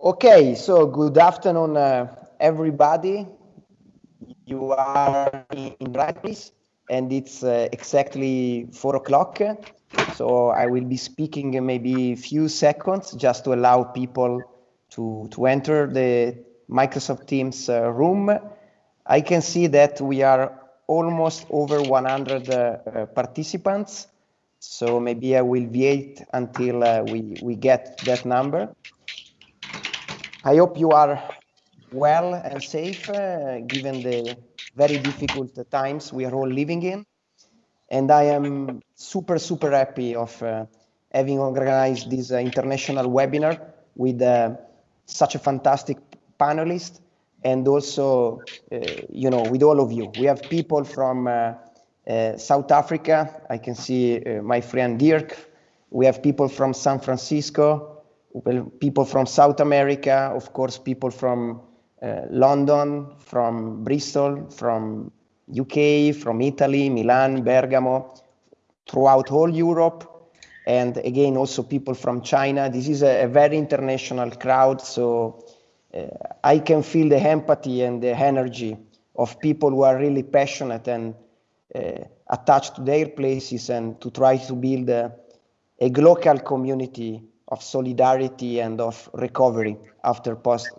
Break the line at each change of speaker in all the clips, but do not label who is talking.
Okay, so good afternoon, uh, everybody. You are in place, and it's uh, exactly four o'clock. So I will be speaking maybe a few seconds just to allow people to, to enter the Microsoft Teams uh, room. I can see that we are almost over 100 uh, uh, participants. So maybe I will wait until uh, we, we get that number. I hope you are well and safe uh, given the very difficult times we are all living in. And I am super, super happy of uh, having organized this uh, international webinar with uh, such a fantastic panelist and also, uh, you know, with all of you. We have people from uh, South Africa. I can see my friend Dirk. We have people from San Francisco, people from South America, of course, people from uh, London, from Bristol, from UK, from Italy, Milan, Bergamo, throughout all Europe, and again, also people from China. This is a, a very international crowd, so uh, I can feel the empathy and the energy of people who are really passionate and uh, attached to their places and to try to build a, a local community of solidarity and of recovery after post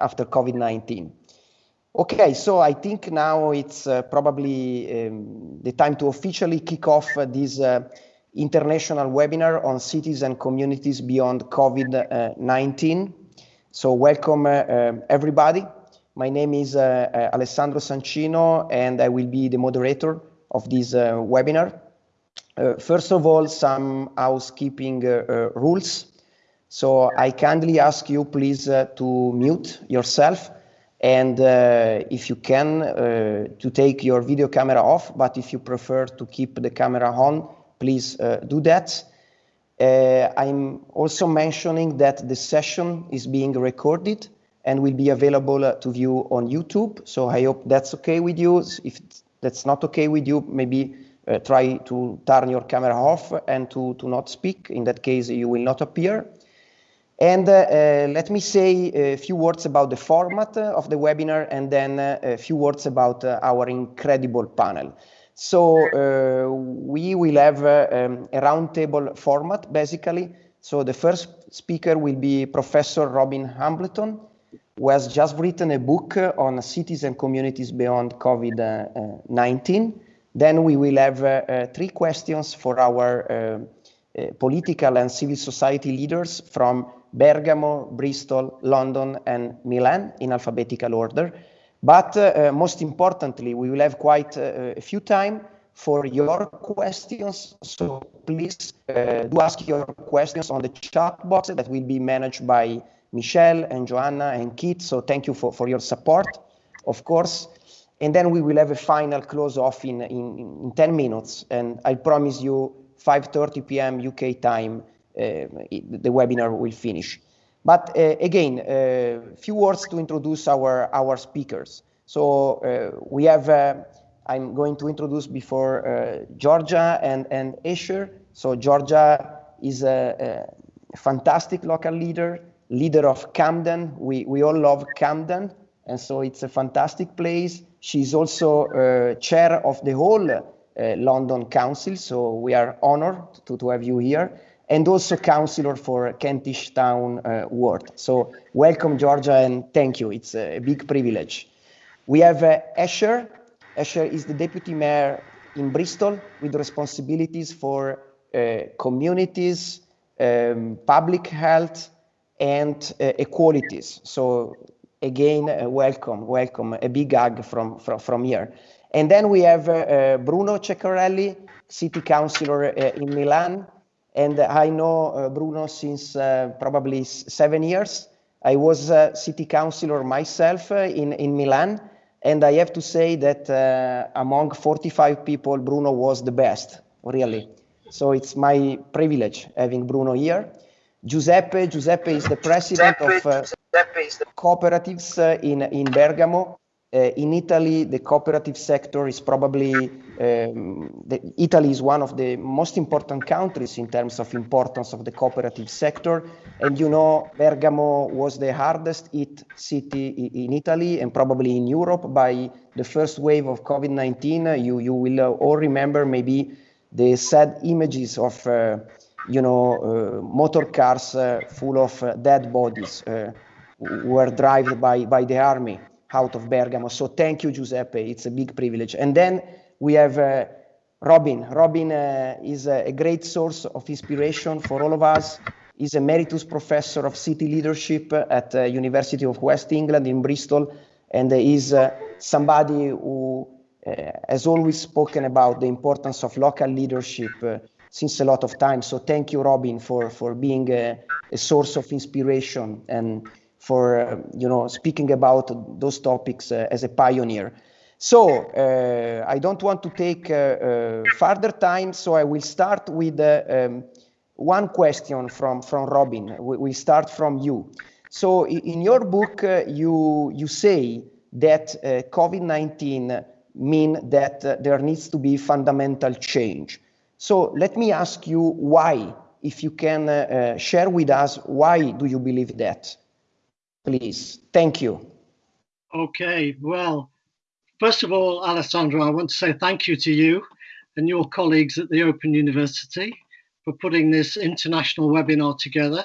after COVID-19. Okay, so I think now it's uh, probably um, the time to officially kick off uh, this uh, international webinar on cities and communities beyond COVID-19. So welcome uh, um, everybody. My name is uh, uh, Alessandro Sancino and I will be the moderator of this webinar. first of all, some housekeeping rules. So I kindly ask you please uh, to mute yourself and uh, if you can uh, to take your video camera off, but if you prefer to keep the camera on, please uh, do that. Uh, I'm also mentioning that the session is being recorded and will be available uh, to view on YouTube. So I hope that's okay with you. If that's not okay with you, maybe try to turn your camera off and to, to not speak. In that case, you will not appear. And uh, uh, let me say a few words about the format of the webinar and then uh, a few words about our incredible panel. So uh, we will have uh, um, a roundtable format, basically. So the first speaker will be Professor Robin Hambleton, who has just written a book on cities and communities beyond COVID-19. Then we will have uh, three questions for our political and civil society leaders from Bergamo, Bristol, London, and Milan in alphabetical order. But uh, most importantly, we will have quite uh, a few time for your questions. So please uh, do ask your questions on the chat box that will be managed by Michelle and Joanna and Kit. So thank you for, for your support, of course. And then we will have a final close off in, in, in 10 minutes. And I promise you 5.30 p.m. UK time uh, the webinar will finish. But uh, again, a uh, few words to introduce our, our speakers. So we have, I'm going to introduce before Georgia and, and Asher. So Georgia is a, a fantastic local leader, leader of Camden. We, we all love Camden, and so it's a fantastic place. She's also uh, chair of the whole uh, London Council, so we are honored to, to have you here and also counselor for Kentish Town uh, Ward. So welcome, Georgia, and thank you. It's a big privilege. We have uh, Asher. Asher is the deputy mayor in Bristol with responsibilities for uh, communities, um, public health, and uh, equalities. So again, uh, welcome, welcome, a big hug from, from, from here. And then we have uh, Bruno Ceccarelli, city councillor in Milan, and I know uh, Bruno since uh, probably seven years. I was a city councilor myself uh, in, in Milan, and I have to say that among 45 people, Bruno was the best, really. So it's my privilege having Bruno here. Giuseppe, Giuseppe is the president Giuseppe, of uh, the... cooperatives uh, in, in Bergamo. Uh, in Italy, the cooperative sector is probably, um, the, Italy is one of the most important countries in terms of importance of the cooperative sector. And you know, Bergamo was the hardest hit city in Italy and probably in Europe by the first wave of COVID-19. You, you will all remember maybe the sad images of, uh, you know, uh, motor cars uh, full of uh, dead bodies were driven by, by the army out of Bergamo. So thank you, Giuseppe. It's a big privilege. And then we have uh, Robin. Robin uh, is a, a, great source of inspiration for all of us. He's emeritus professor of city leadership at uh, University of West England in Bristol, and is uh, somebody who uh, has always spoken about the importance of local leadership uh, since a lot of time. So thank you, Robin, for, for being a, a source of inspiration and for uh, you know speaking about those topics uh, as a pioneer. So uh, I don't want to take further time, so I will start with um, one question from from Robin. We, we start from you. So in your book, you you say that COVID-19 mean that uh, there needs to be fundamental change. So let me ask you why, if you can uh, uh, share with us, why do you believe that? Please. Thank you.
Okay, well, first of all, Alessandro, I want to say thank you to you and your colleagues at the Open University for putting this international webinar together.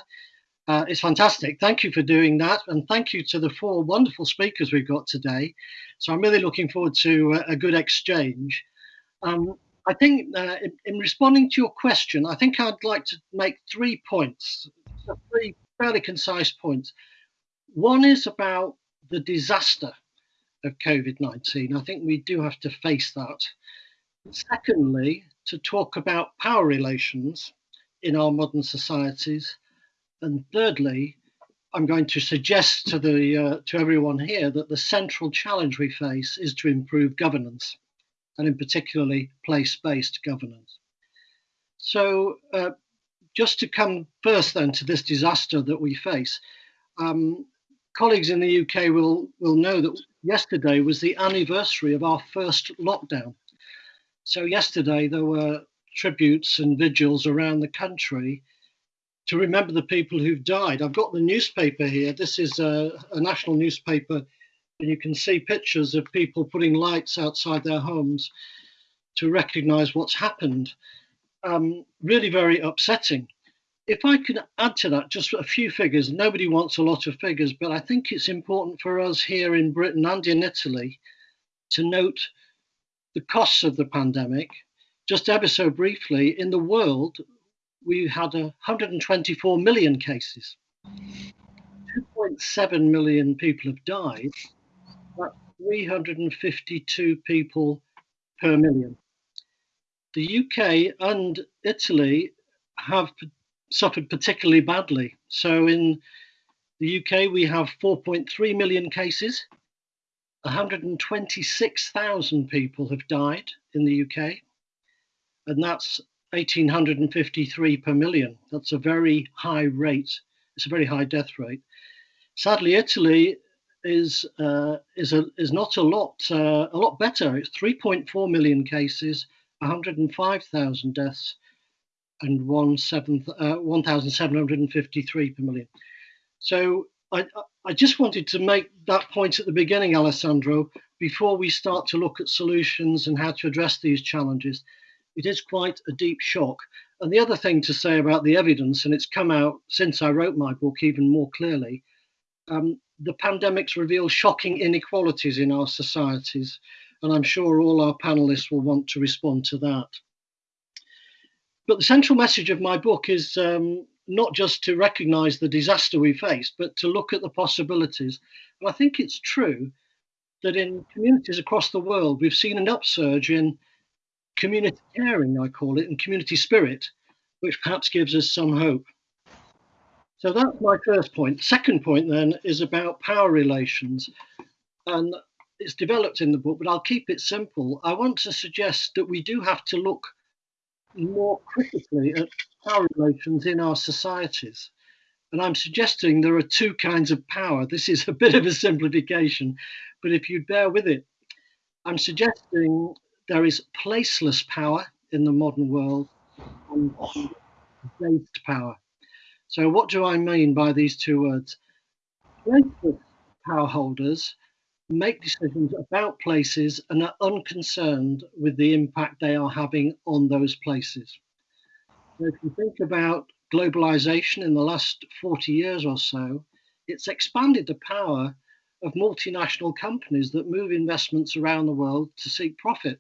Uh, it's fantastic. Thank you for doing that. And thank you to the four wonderful speakers we've got today. So I'm really looking forward to a, a good exchange. Um, I think uh, in, in, responding to your question, I think I'd like to make three points, three fairly concise points. One is about the disaster of COVID 19. I think we do have to face that. Secondly, to talk about power relations in our modern societies. And thirdly, I'm going to suggest to the uh, to everyone here that the central challenge we face is to improve governance, and in particularly place-based governance. So, uh, just to come first then to this disaster that we face, um, colleagues in the UK will, will know that yesterday was the anniversary of our first lockdown. So, yesterday there were tributes and vigils around the country to remember the people who've died. I've got the newspaper here. This is a, a national newspaper, and you can see pictures of people putting lights outside their homes to recognize what's happened. Um, really very upsetting if I could add to that just a few figures, nobody wants a lot of figures, but I think it's important for us here in Britain and in Italy to note the costs of the pandemic. Just ever so briefly, in the world, we had 124 million cases. 2.7 million people have died. That's 352 people per million. The UK and Italy have suffered particularly badly. So in the UK, we have 4.3 million cases. 126,000 people have died in the UK, and that's 1,853 per million. That's a very high rate. It's a very high death rate. Sadly, Italy is uh, is a, is not a lot uh, a lot better. It's 3.4 million cases, 105,000 deaths, and one seven, uh, 1,753 per million. So I, I just wanted to make that point at the beginning, Alessandro, before we start to look at solutions and how to address these challenges. It is quite a deep shock. And the other thing to say about the evidence, and it's come out since I wrote my book even more clearly, um, the pandemics reveal shocking inequalities in our societies. And I'm sure all our panelists will want to respond to that. But the central message of my book is um, not just to recognize the disaster we faced, but to look at the possibilities. And I think it's true that in communities across the world, we've seen an upsurge in community caring, I call it, and community spirit, which perhaps gives us some hope. So that's my first point. Second point then is about power relations. And it's developed in the book, but I'll keep it simple. I want to suggest that we do have to look more critically at power relations in our societies. And I'm suggesting there are two kinds of power. This is a bit of a simplification, but if you bear with it, I'm suggesting there is placeless power in the modern world and based power. So, what do I mean by these two words? Placeless power holders make decisions about places and are unconcerned with the impact they are having on those places. So if you think about globalization in the last 40 years or so, it's expanded the power of multinational companies that move investments around the world to seek profit.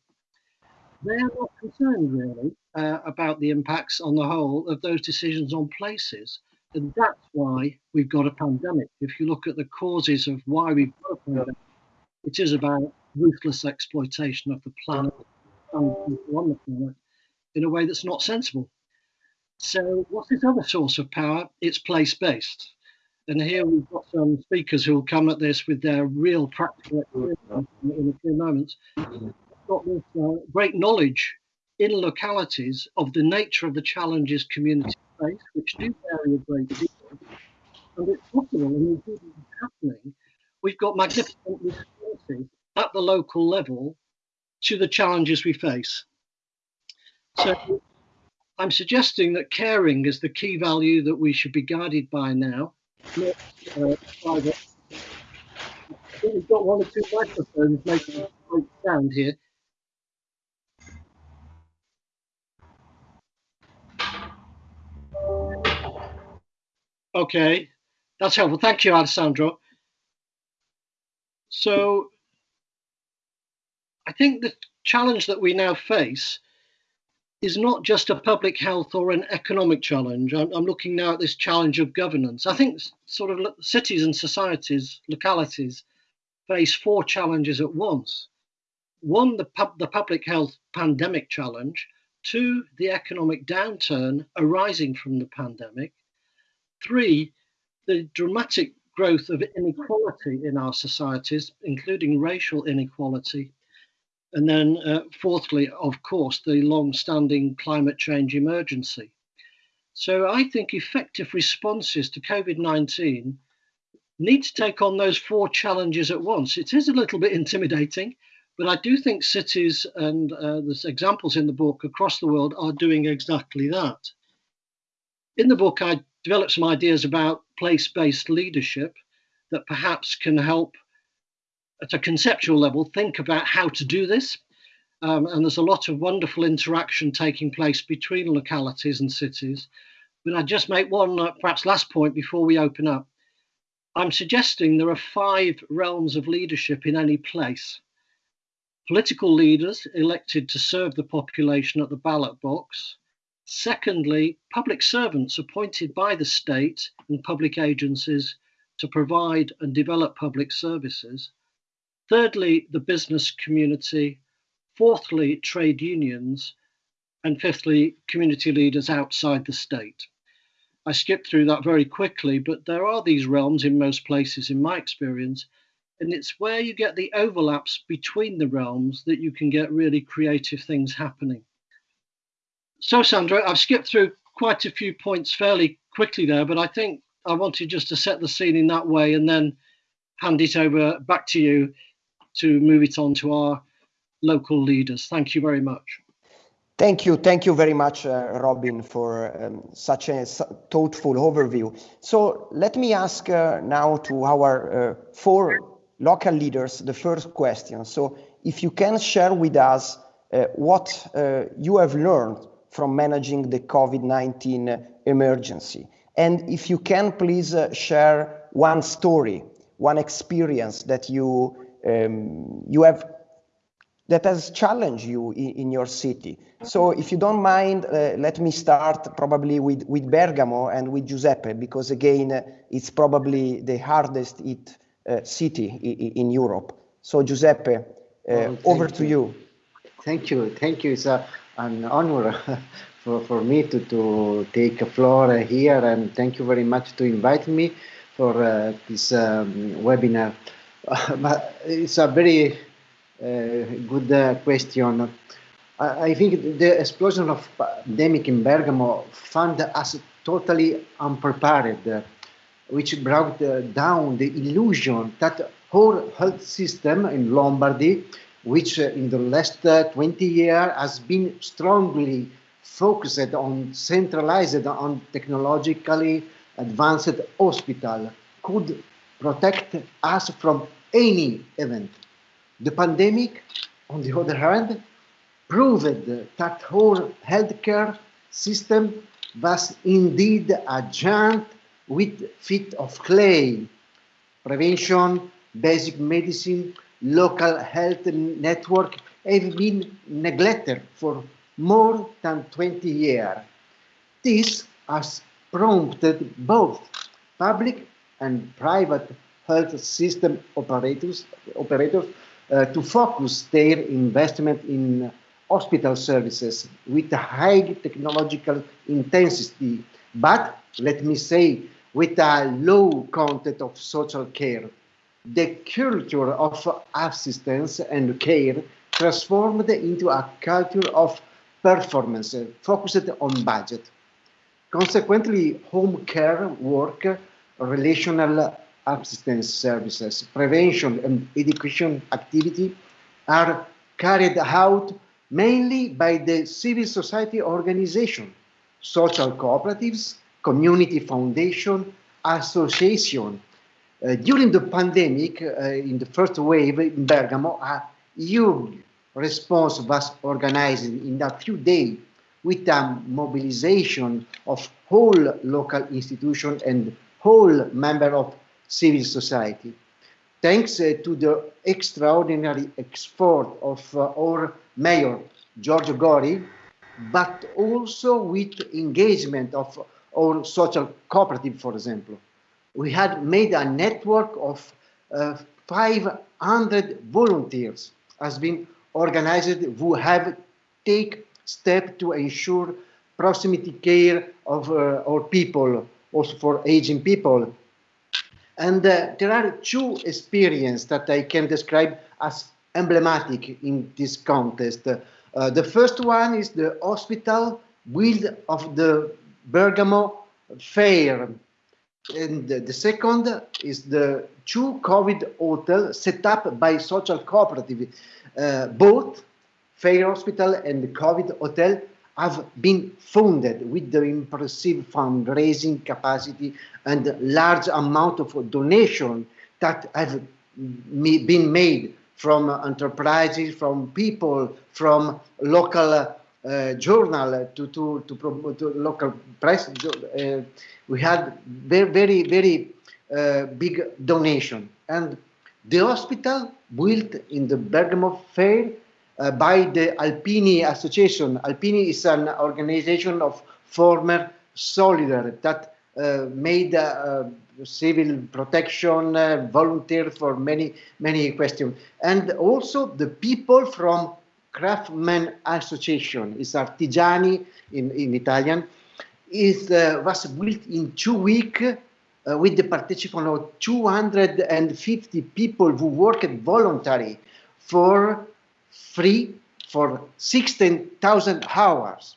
They are not concerned really uh, about the impacts on the whole of those decisions on places. And that's why we've got a pandemic. If you look at the causes of why we've got a pandemic, it is about ruthless exploitation of the planet and people on the planet in a way that's not sensible. So, what's this other source of power? It's place based. And here we've got some speakers who will come at this with their real practical experience in a few moments. We've got this uh, great knowledge in localities of the nature of the challenges communities face, which do vary a great deal. And it's possible, and it's happening, we've got magnificent responses at the local level to the challenges we face. So I'm suggesting that caring is the key value that we should be guided by now. Not, uh. We've got one or two microphones making a great sound here. Okay, that's helpful. Thank you, Alessandro. So I think the challenge that we now face is not just a public health or an economic challenge. I'm, I'm, looking now at this challenge of governance. I think sort of cities and societies, localities, face four challenges at once. One, the, pub, the public health pandemic challenge. Two, the economic downturn arising from the pandemic. Three, the dramatic growth of inequality in our societies, including racial inequality and then, uh, fourthly, of course, the long standing climate change emergency. So I think effective responses to COVID 19 need to take on those four challenges at once. It is a little bit intimidating, but I do think cities and uh, there's examples in the book across the world are doing exactly that. In the book, I developed some ideas about place based leadership that perhaps can help at a conceptual level, think about how to do this. Um, and there's a lot of wonderful interaction taking place between localities and cities. But I'd just make one uh, perhaps last point before we open up. I'm suggesting there are five realms of leadership in any place. Political leaders elected to serve the population at the ballot box. Secondly, public servants appointed by the state and public agencies to provide and develop public services. Thirdly, the business community. Fourthly, trade unions. And fifthly, community leaders outside the state. I skipped through that very quickly, but there are these realms in most places, in my experience. And it's where you get the overlaps between the realms that you can get really creative things happening. So, Sandra, I've skipped through quite a few points fairly quickly there, but I think I wanted just to set the scene in that way and then hand it over back to you to move it on to our local leaders. Thank you very much.
Thank you. Thank you very much, uh, Robin, for um, such a thoughtful overview. So let me ask uh, now to our uh, four local leaders the first question. So if you can share with us uh, what uh, you have learned from managing the COVID-19 emergency. And if you can please uh, share one story, one experience that you um, you have that has challenged you in, in, your city. So if you don't mind, uh, let me start probably with, with Bergamo and with Giuseppe, because again, uh, it's probably the hardest hit uh, city in, in, Europe. So Giuseppe, uh, well, over to you.
Thank you. Thank you. It's a, an honor for, for me to, to take a floor here and thank you very much to invite me for uh, this um, webinar. but it's a very uh, good uh, question. I, I, think the explosion of pandemic in Bergamo found us totally unprepared which brought uh, down the illusion that whole health system in Lombardy, which uh, in the last uh, 20 years has been strongly focused on centralized on technologically advanced hospital, could protect us from any event. The pandemic, on the other hand, proved that whole healthcare system was indeed a giant with feet of clay. Prevention, basic medicine, local health network have been neglected for more than 20 years. This has prompted both public and private health system operators, operators uh, to focus their investment in hospital services with high technological intensity, but let me say, with a low content of social care. The culture of assistance and care transformed into a culture of performance focused on budget. Consequently, home care work, relational assistance services, prevention and education activity are carried out mainly by the civil society organization, social cooperatives, community foundation, association. Uh, during the pandemic, uh, in the first wave in Bergamo, a huge response was organized in a few days with a mobilization of whole local institutions and whole member of civil society. Thanks uh, to the extraordinary effort of uh, our mayor, Giorgio Gori, but also with engagement of our social cooperative, for example. We had made a network of uh, 500 volunteers has been organized who have take step to ensure proximity care of uh, our people, also for aging people. And uh, there are two experiences that I can describe as emblematic in this contest. Uh, the first one is the hospital build of the Bergamo Fair. And the, second is the two COVID hotel set up by social cooperative. Uh, both Fair Hospital and the COVID hotel have been funded with the impressive fundraising capacity and large amount of donation that have been made from enterprises, from people, from local journal to to to, promote local press. Uh, we had very very very uh, big donation, and the hospital built in the Bergamo Fair uh, by the Alpini Association. Alpini is an organization of former soldiers that uh, made uh, civil protection, uh, volunteer for many, many questions. And also the people from Craftsman Association, is artigiani in, in Italian, is, uh, was built in two weeks uh, with the participation of 250 people who worked voluntarily for free for 16,000 hours.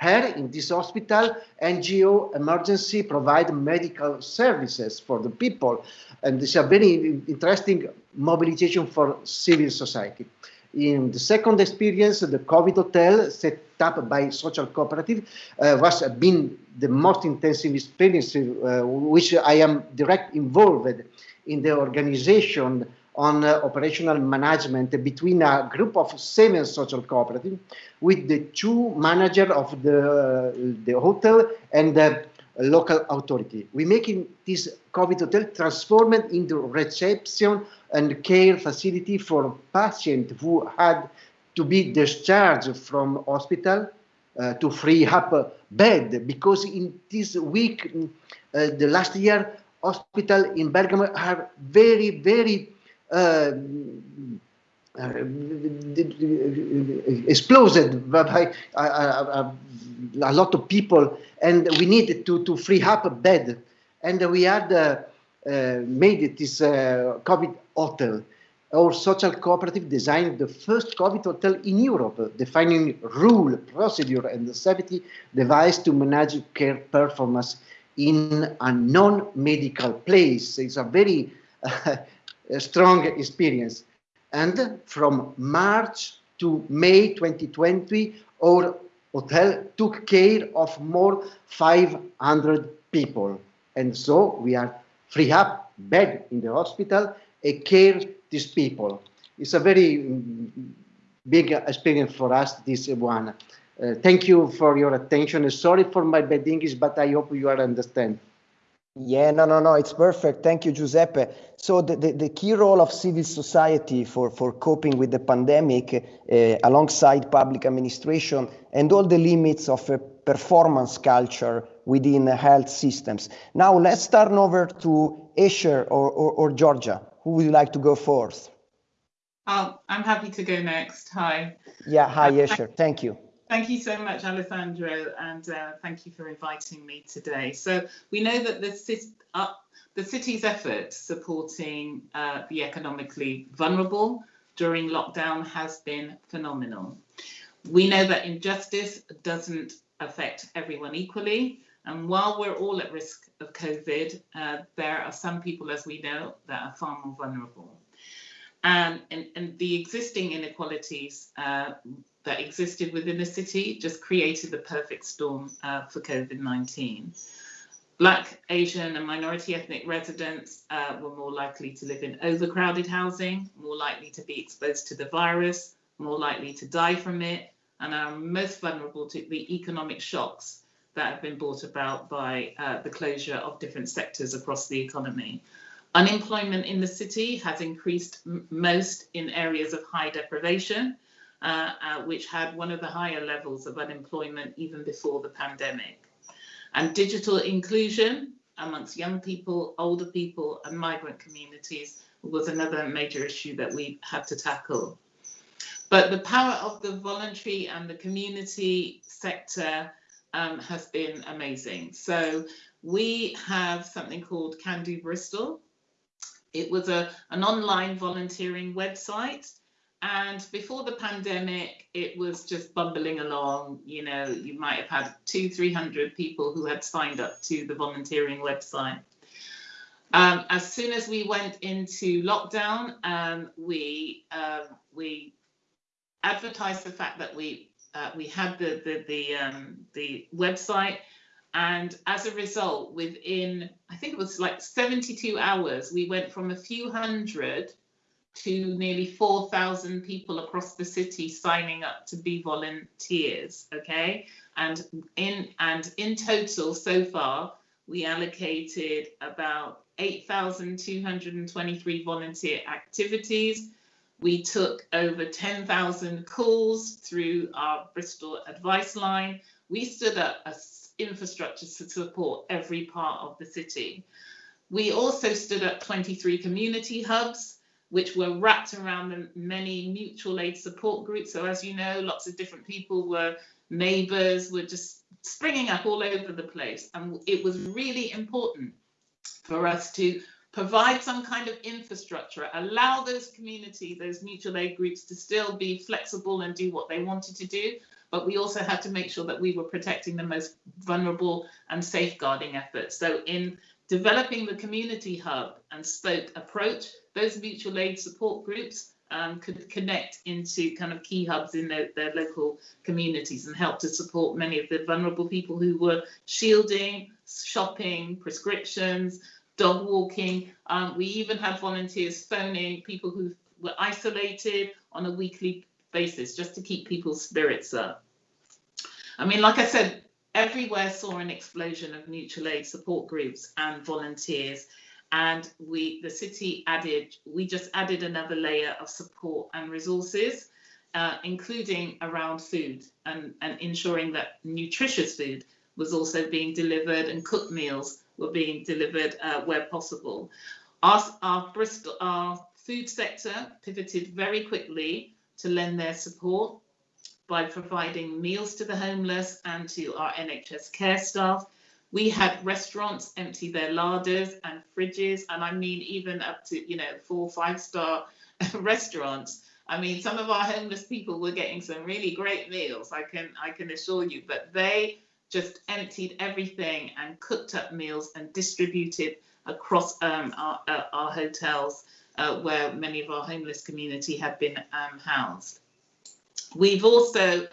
Here in this hospital, NGO emergency provide medical services for the people. And this is a very interesting mobilization for civil society. In the second experience, the COVID hotel set up by social cooperative uh, was been the most intensive experience, uh, which I am direct involved in the organization on uh, operational management between a group of seven social cooperatives with the two manager of the, the hotel and the local authority. We're making this COVID hotel transformed into reception and care facility for patients who had to be discharged from hospital uh, to free up a bed because in this week, uh, the last year, hospital in Bergamo are very, very uh, uh, exploded by a, a, a, lot of people, and we needed to, to free up a bed. And we had uh, made this uh, COVID hotel. Our social cooperative designed the first COVID hotel in Europe, defining rule, procedure, and the safety device to manage care performance in a non-medical place. It's a very uh, strong experience. And from March to May 2020, our hotel took care of more 500 people. And so we are free up bed in the hospital and care these people. It's a very mm, big experience for us, this one. Uh, thank you for your attention. Sorry for my bad English, but I hope you are understand.
Yeah, no, no, no, it's perfect. Thank you, Giuseppe. So the, the, the key role of civil society for, for coping with the pandemic uh, alongside public administration and all the limits of a performance culture within the health systems. Now let's turn over to Asher or, or, or Georgia. Who would you like to go first?
Oh, I'm happy to go next. Hi.
Yeah, hi, Asher. Thank you.
Thank you so much, Alessandro, and uh, thank you for inviting me today. So we know that the, uh, the city's effort supporting uh, the economically vulnerable during lockdown has been phenomenal. We know that injustice doesn't affect everyone equally, and while we're all at risk of COVID, uh, there are some people, as we know, that are far more vulnerable. And, and, and the existing inequalities uh, that existed within the city just created the perfect storm uh, for COVID-19. Black, Asian and minority ethnic residents uh, were more likely to live in overcrowded housing, more likely to be exposed to the virus, more likely to die from it, and are most vulnerable to the economic shocks that have been brought about by uh, the closure of different sectors across the economy. Unemployment in the city has increased most in areas of high deprivation, uh, uh, which had one of the higher levels of unemployment even before the pandemic. And digital inclusion amongst young people, older people, and migrant communities was another major issue that we had to tackle. But the power of the voluntary and the community sector um, has been amazing. So we have something called Can Do Bristol. It was a, an online volunteering website and before the pandemic, it was just bumbling along. You know, you might have had two, 300 people who had signed up to the volunteering website. Um, as soon as we went into lockdown, um, we uh, we advertised the fact that we uh, we had the the the, um, the website, and as a result, within I think it was like 72 hours, we went from a few hundred to nearly 4,000 people across the city signing up to be volunteers. Okay, and in and in total so far we allocated about 8,223 volunteer activities. We took over 10,000 calls through our Bristol advice line. We stood up a infrastructure to support every part of the city. We also stood up 23 community hubs which were wrapped around the many mutual aid support groups. So as you know, lots of different people were neighbors, were just springing up all over the place. And it was really important for us to provide some kind of infrastructure, allow those community, those mutual aid groups to still be flexible and do what they wanted to do. But we also had to make sure that we were protecting the most vulnerable and safeguarding efforts. So in developing the community hub and spoke approach, those mutual aid support groups um, could connect into kind of key hubs in their, their local communities and help to support many of the vulnerable people who were shielding, shopping, prescriptions, dog walking. Um, we even had volunteers phoning people who were isolated on a weekly basis just to keep people's spirits up. I mean, like I said, everywhere saw an explosion of mutual aid support groups and volunteers and we the city added we just added another layer of support and resources uh, including around food and, and ensuring that nutritious food was also being delivered and cooked meals were being delivered uh, where possible. Our, our Bristol, our food sector pivoted very quickly to lend their support by providing meals to the homeless and to our NHS care staff we had restaurants empty their larders and fridges, and I mean even up to you know four five star restaurants. I mean, some of our homeless people were getting some really great meals. I can I can assure you, but they just emptied everything and cooked up meals and distributed across um, our, uh, our, hotels uh, where many of our homeless community have been um, housed. We've also,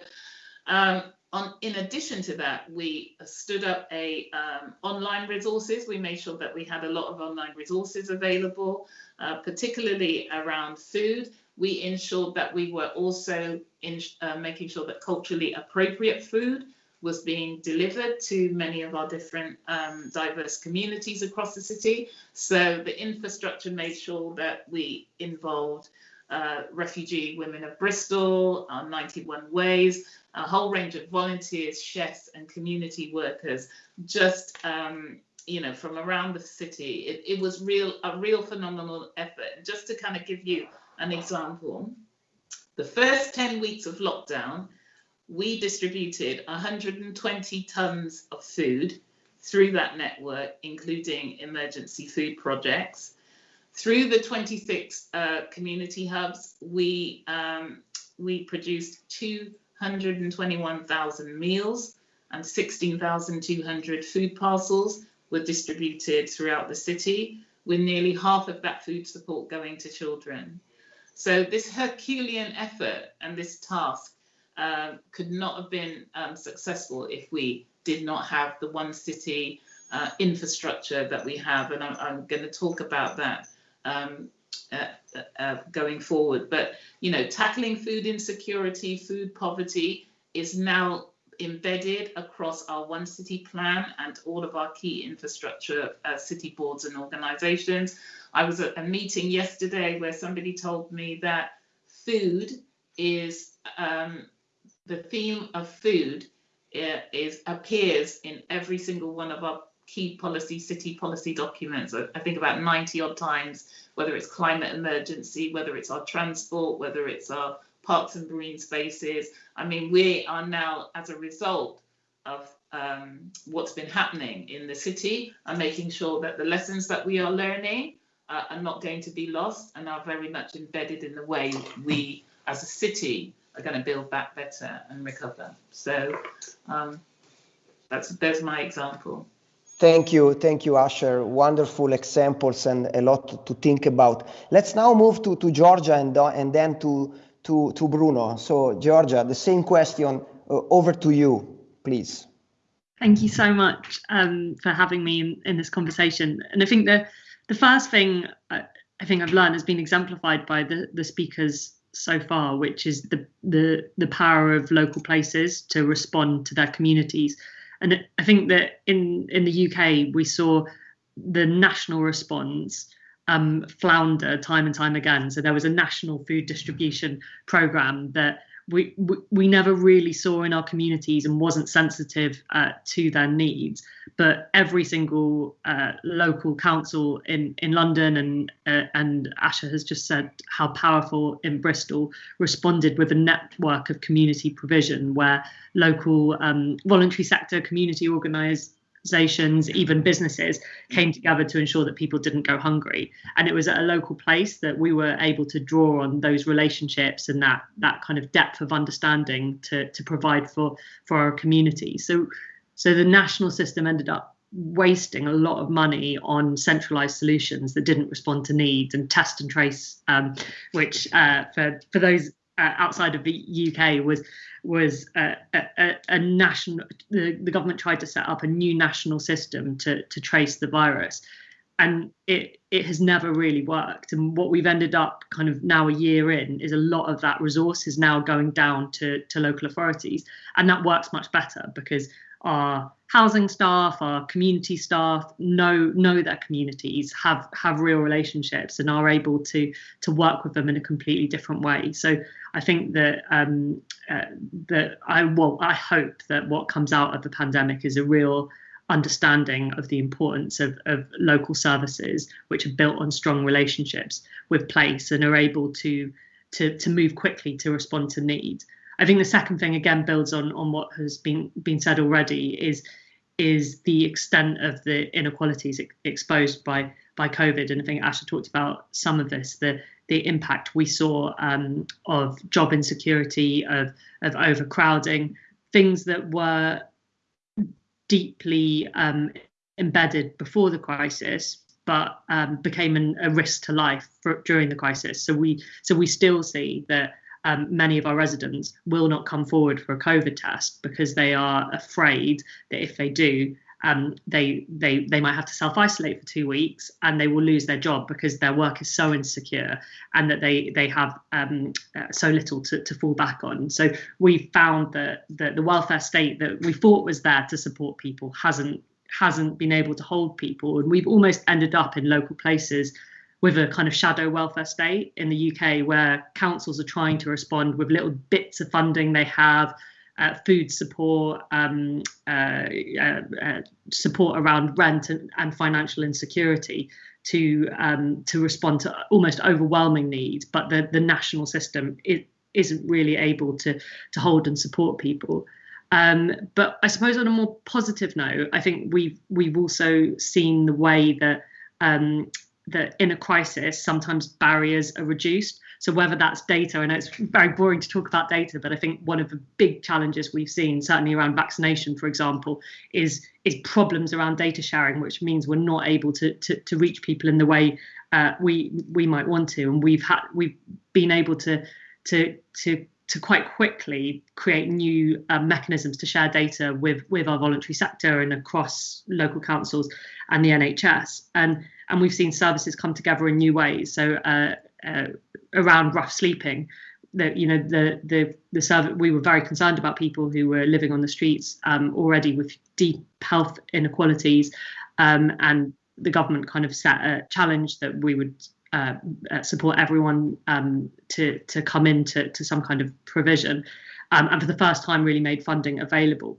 um, on, in addition to that, we stood up a um, online resources. We made sure that we had a lot of online resources available, uh, particularly around food. We ensured that we were also in, uh, making sure that culturally appropriate food was being delivered to many of our different um, diverse communities across the city. So the infrastructure made sure that we involved uh, refugee women of Bristol, our 91 Ways, a whole range of volunteers, chefs and community workers, just um, you know, from around the city. It, it was real a real phenomenal effort. Just to kind of give you an example, the first 10 weeks of lockdown, we distributed 120 tons of food through that network, including emergency food projects. Through the 26 uh, community hubs, we, um, we produced 221,000 meals and 16,200 food parcels were distributed throughout the city, with nearly half of that food support going to children. So this Herculean effort and this task um, could not have been um, successful if we did not have the one city uh, infrastructure that we have. And I'm, I'm going to talk about that um, uh, uh, going forward. But, you know, tackling food insecurity, food poverty is now embedded across our one city plan and all of our key infrastructure uh, city boards and organizations. I was at a meeting yesterday where somebody told me that food is um, the theme of food uh, is appears in every single one of our key policy city policy documents. I think about 90 odd times whether it's climate emergency whether it's our transport whether it's our parks and green spaces. I mean we are now as a result of um, what's been happening in the city and making sure that the lessons that we are learning uh, are not going to be lost and are very much embedded in the way we as a city are going to build back better and recover. So um, that's there's my example.
Thank you, thank you, Asher. Wonderful examples and a lot to think about. Let's now move to, to Georgia and, uh, and then to, to, to Bruno. So, Georgia, the same question uh, over to you, please.
Thank you so much um, for having me in, in, this conversation. And I think the the first thing I, I think I've learned has been exemplified by the, the speakers so far, which is the the the power of local places to respond to their communities. And I think that in in the UK we saw the national response um, flounder time and time again. So there was a national food distribution program that we, we, never really saw in our communities and wasn't sensitive uh, to their needs. But every single uh, local council in, in London and uh, and Asher has just said how powerful in Bristol responded with a network of community provision where local um, voluntary sector community organised organizations, even businesses came together to ensure that people didn't go hungry. And it was at a local place that we were able to draw on those relationships and that that kind of depth of understanding to to provide for for our community. So so the national system ended up wasting a lot of money on centralized solutions that didn't respond to needs and test and trace, um, which uh, for for those uh, outside of the UK was was a, a, a national. The, the, government tried to set up a new national system to to trace the virus, and it it has never really worked. And what we've ended up kind of now a year in is a lot of that resource is now going down to to local authorities, and that works much better because our housing staff, our community staff know know their communities, have have real relationships, and are able to to work with them in a completely different way. So I think that um, uh, that I well I hope that what comes out of the pandemic is a real understanding of the importance of, of local services which are built on strong relationships with place and are able to to to move quickly to respond to needs. I think the second thing again builds on on what has been been said already is is the extent of the inequalities ex- exposed by by COVID. And I think Asher talked about some of this, the the impact we saw um, of job insecurity, of of overcrowding, things that were deeply um, embedded before the crisis, but um, became an, a risk to life for, during the crisis. So we so we still see that um, many of our residents will not come forward for a COVID test because they are afraid that if they do, um, they they they might have to self isolate for two weeks and they will lose their job because their work is so insecure and that they they have um, uh, so little to, to fall back on. So we found that, that the welfare state that we thought was there to support people hasn't hasn't been able to hold people, and we've almost ended up in local places with a kind of shadow welfare state in the UK where councils are trying to respond with little bits of funding they have uh, food support, um, uh, uh, uh, support around rent and, and financial insecurity to um, to respond to almost overwhelming needs, but the, the national system is, isn't really able to to hold and support people. Um, but I suppose on a more positive note, I think we've we've also seen the way that um, that in a crisis sometimes barriers are reduced. So whether that's data, I know it's very boring to talk about data, but I think one of the big challenges we've seen, certainly around vaccination, for example, is is problems around data sharing, which means we're not able to to, to reach people in the way uh, we we might want to, and we've had we've been able to to to to quite quickly create new uh, mechanisms to share data with with our voluntary sector and across local councils and the NHS and and we've seen services come together in new ways. So uh, uh, around rough sleeping that you know the the the service we were very concerned about people who were living on the streets um, already with deep health inequalities um, and the government kind of set a challenge that we would uh, uh, support everyone um, to to come into to some kind of provision um, and for the first time really made funding available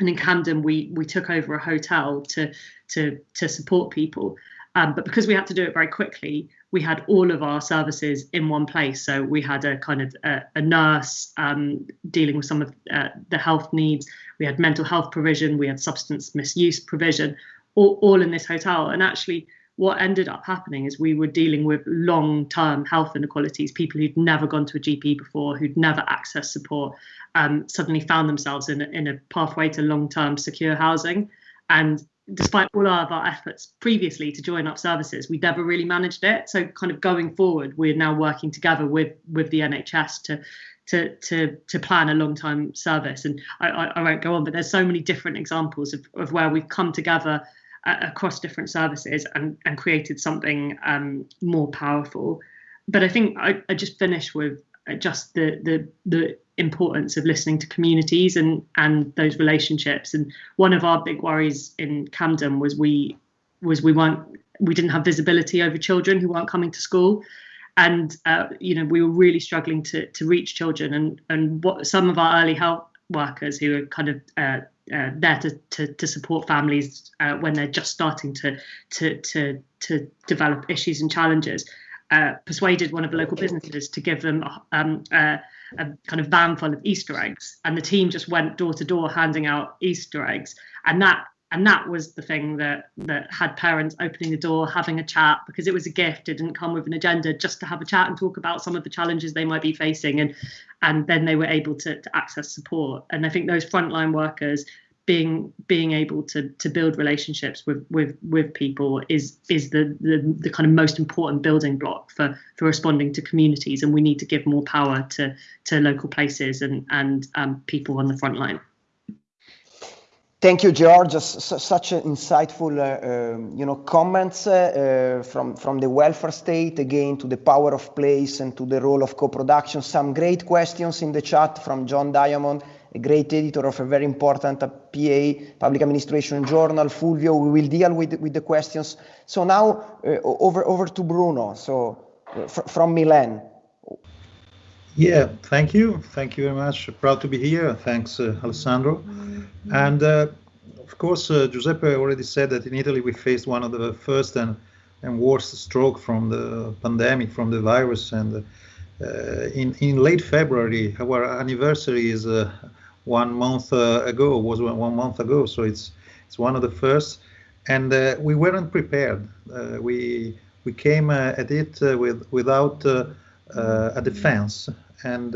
and in Camden we we took over a hotel to to to support people um, but because we had to do it very quickly we had all of our services in one place. So we had a kind of a, a nurse um, dealing with some of uh, the health needs. We had mental health provision. We had substance misuse provision, all, all in this hotel. And actually, what ended up happening is we were dealing with long-term health inequalities. People who'd never gone to a GP before, who'd never accessed support, um, suddenly found themselves in a, in a pathway to long-term secure housing. And despite all of our efforts previously to join up services, we never really managed it. So, kind of going forward, we're now working together with with the NHS to to to to plan a long time service. And I, I, I, won't go on, but there's so many different examples of, of where we've come together uh, across different services and and created something um, more powerful. But I think I, I just finish with just the the the importance of listening to communities and and those relationships. And one of our big worries in Camden was we was we weren't we didn't have visibility over children who weren't coming to school. And uh, you know we were really struggling to to reach children and and what some of our early health workers who are kind of uh, uh, there to, to, to support families uh, when they're just starting to to to to develop issues and challenges. Uh, persuaded one of the local businesses to give them um, a kind of van full of Easter eggs, and the team just went door to door handing out Easter eggs, and that and that was the thing that that had parents opening the door, having a chat because it was a gift. It didn't come with an agenda, just to have a chat and talk about some of the challenges they might be facing, and and then they were able to, to access support. And I think those frontline workers being being able to to build relationships with with with people is is the, the the kind of most important building block for for responding to communities and we need to give more power to to local places and and um, people on the front line
Thank you, George. such insightful, uh, um, you know, comments uh, uh, from from the welfare state again to the power of place and to the role of co-production. Some great questions in the chat from John Diamond a great editor of a very important PA, Public Administration Journal, Fulvio. We will deal with, with the questions. So now uh, over, to Bruno, so uh, from Milan.
Yeah, thank you. Thank you very much. Proud to be here. Thanks, uh, Alessandro. And uh, of course, uh, Giuseppe already said that in Italy we faced one of the first and, and worst stroke from the pandemic, from the virus. And uh, in, in late February, our anniversary is one month uh, ago, was one month ago. So it's it's one of the first, and uh, we weren't prepared. Uh, we we came at it with without a defense, and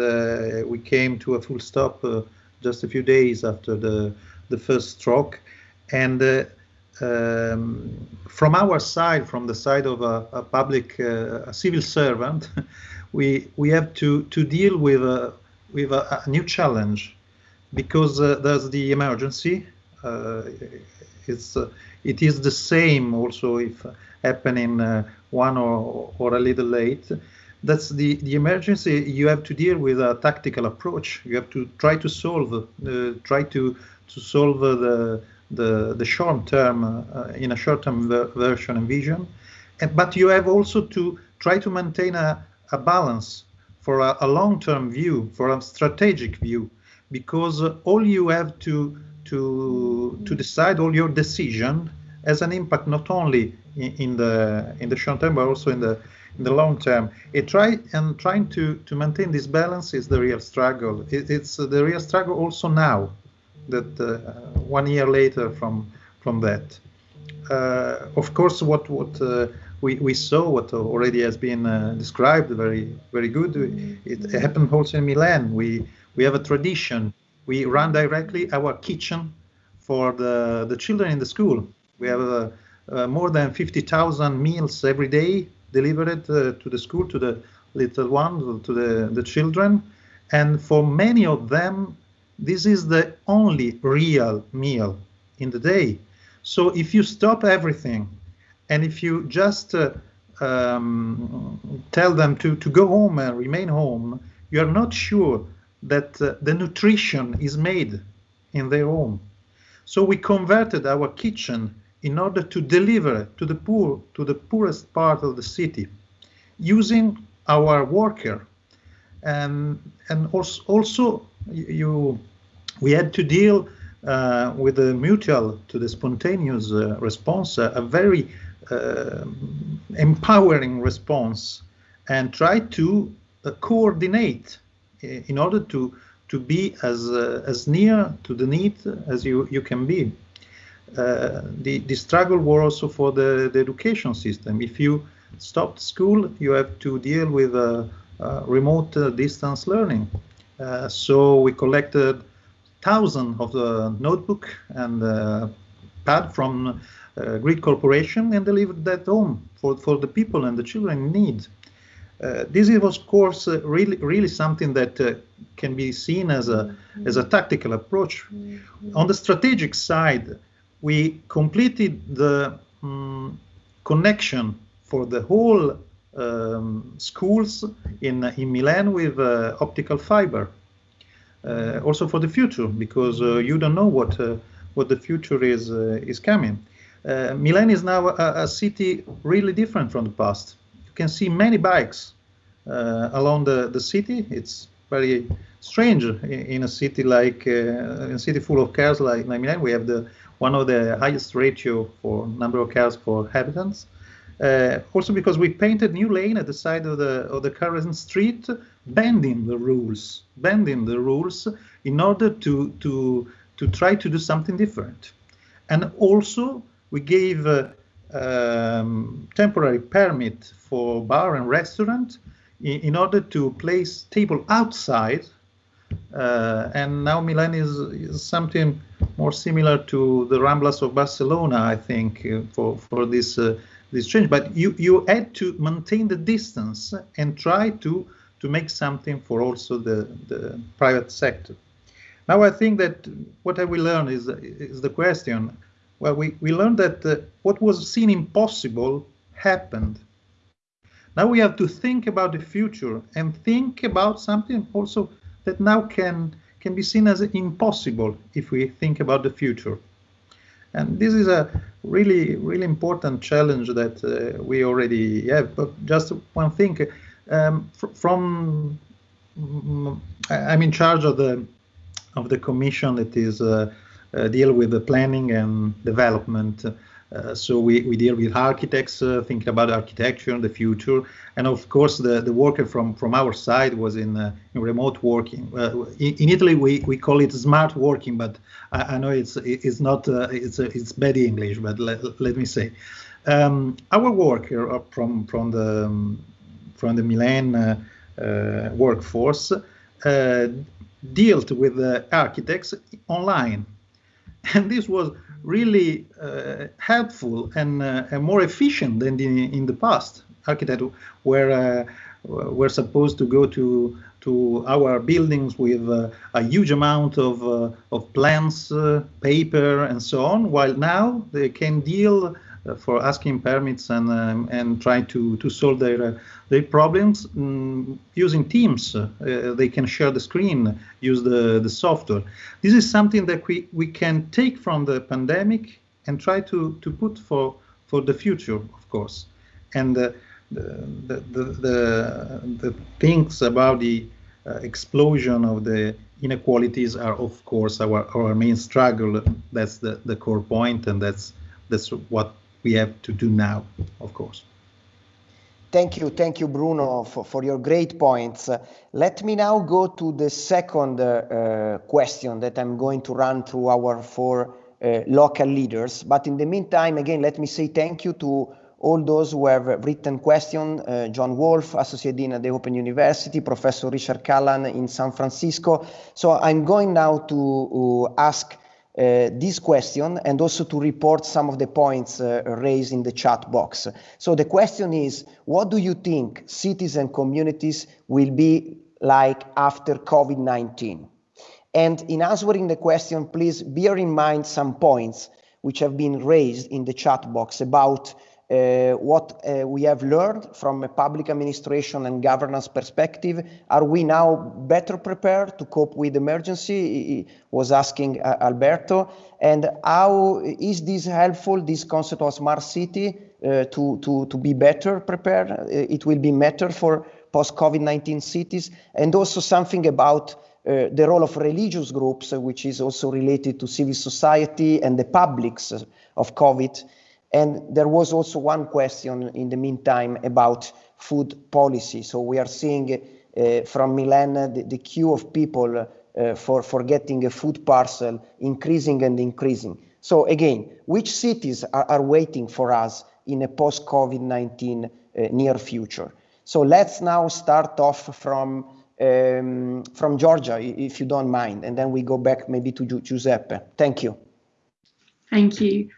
we came to a full stop just a few days after the the first stroke. And uh, um, from our side, from the side of a, a public, uh, a civil servant, we we have to to deal with a with a, a new challenge because uh, there's the emergency. Uh, it's uh, it is the same also if happening one or or a little late that's the the emergency. You have to deal with a tactical approach. You have to try to solve uh, try to to solve the the the short term uh, in a short term ver version and vision. And, but you have also to try to maintain a, a balance for a, a long term view for a strategic view because all you have to to to decide all your decision has an impact not only in, in the in the short term but also in the in the long term. It try and trying to to maintain this balance is the real struggle. It, it's the real struggle also now, that uh, one year later from from that. Uh, of course, what what uh, we we saw, what already has been uh, described, very very good. It happened also in Milan. We we have a tradition. We run directly our kitchen for the the children in the school. We have uh, uh, more than 50,000 meals every day delivered uh, to the school, to the little ones, to the, the children. And for many of them, this is the only real meal in the day. So if you stop everything and if you just uh, um, tell them to, to go home and remain home, you are not sure that uh, the nutrition is made in their home. So we converted our kitchen in order to deliver to the poor, to the poorest part of the city, using our worker. And, and also, also you, we had to deal uh, with the mutual to the spontaneous uh, response, a very uh, empowering response, and try to uh, coordinate in order to to be as uh, as near to the need as you you can be. Uh, the, the struggle was also for the, the education system. If you stopped school, you have to deal with uh, uh, remote distance learning. so we collected thousands of the notebook and pad from uh, Greek corporation and delivered that home for, for the people and the children in need. Uh, this is, of course, uh, really, really something that uh, can be seen as a as a tactical approach. On the strategic side, we completed the um, connection for the whole um, schools in in Milan with uh, optical fiber. Uh, also for the future, because uh, you don't know what uh, what the future is uh, is coming. Uh, Milan is now a, a, city really different from the past. You can see many bikes along the the city. It's very strange in, in a city like in a city full of cars like, like Milan. We have the one of the highest ratio for number of cars per inhabitants. Uh, also because we painted new lane at the side of the of the current street, bending the rules, bending the rules in order to to to try to do something different. And also we gave uh, um, temporary permit for bar and restaurant in, in order to place table outside uh, and now Milan is, is, something more similar to the Ramblas of Barcelona, I think, uh, for for this uh, this change. But you you had to maintain the distance and try to to make something for also the the private sector. Now I think that what have we learned is is the question. Well, we we learned that uh, what was seen impossible happened. Now we have to think about the future and think about something also that now can can be seen as impossible if we think about the future. And this is a really, really important challenge that uh, we already have. But just one thing, um, fr from I'm in charge of the of the commission that is uh, uh, deal with the planning and development uh, so we, we deal with architects uh, thinking about architecture the future. And of course the, the worker from from our side was in, uh, in remote working. Uh, in, in, Italy we, we call it smart working but I, I know it's it's not uh, it's it's bad English but let, let me say. Um, our worker from from the um, from the Milan workforce dealt with the architects online and this was really uh, helpful and, uh, and, more efficient than in, in the past. Architects were uh, were supposed to go to to our buildings with uh, a huge amount of uh, of plans, uh, paper, and so on. While now they can deal for asking permits and um, and try to to solve their their problems um, using Teams. they can share the screen, use the the software. This is something that we we can take from the pandemic and try to to put for for the future, of course. And the, the, the, the things about the uh, explosion of the inequalities are of course our, our main struggle that's the, the core point and that's that's what we have to do now of course
Thank you, thank you, Bruno, for, for your great points. Uh, let me now go to the second uh, question that I'm going to run through our four uh, local leaders. But in the meantime, again, let me say thank you to all those who have written question, uh, John Wolf, Associate Dean at the Open University, Professor Richard Callahan in San Francisco. So I'm going now to uh, ask uh, this question and also to report some of the points uh, raised in the chat box. So the question is, what do you think cities and communities will be like after COVID-19? And in answering the question, please bear in mind some points which have been raised in the chat box about what uh, we have learned from a public administration and governance perspective. Are we now better prepared to cope with emergency? Was asking uh, Alberto. And how is this helpful, this concept of smart city, uh, to, to, to be better prepared? Uh, it will be better for post-COVID-19 cities. And also something about uh, the role of religious groups, which is also related to civil society and the publics of COVID. And there was also one question in the meantime about food policy. So we are seeing uh, from Milan the, the, queue of people uh, for, for getting a food parcel increasing and increasing. So again, which cities are, are waiting for us in a post-COVID-19 uh, near future? So let's now start off from um, from Georgia, if you don't mind, and then we go back maybe to Giuseppe. Thank you.
Thank you.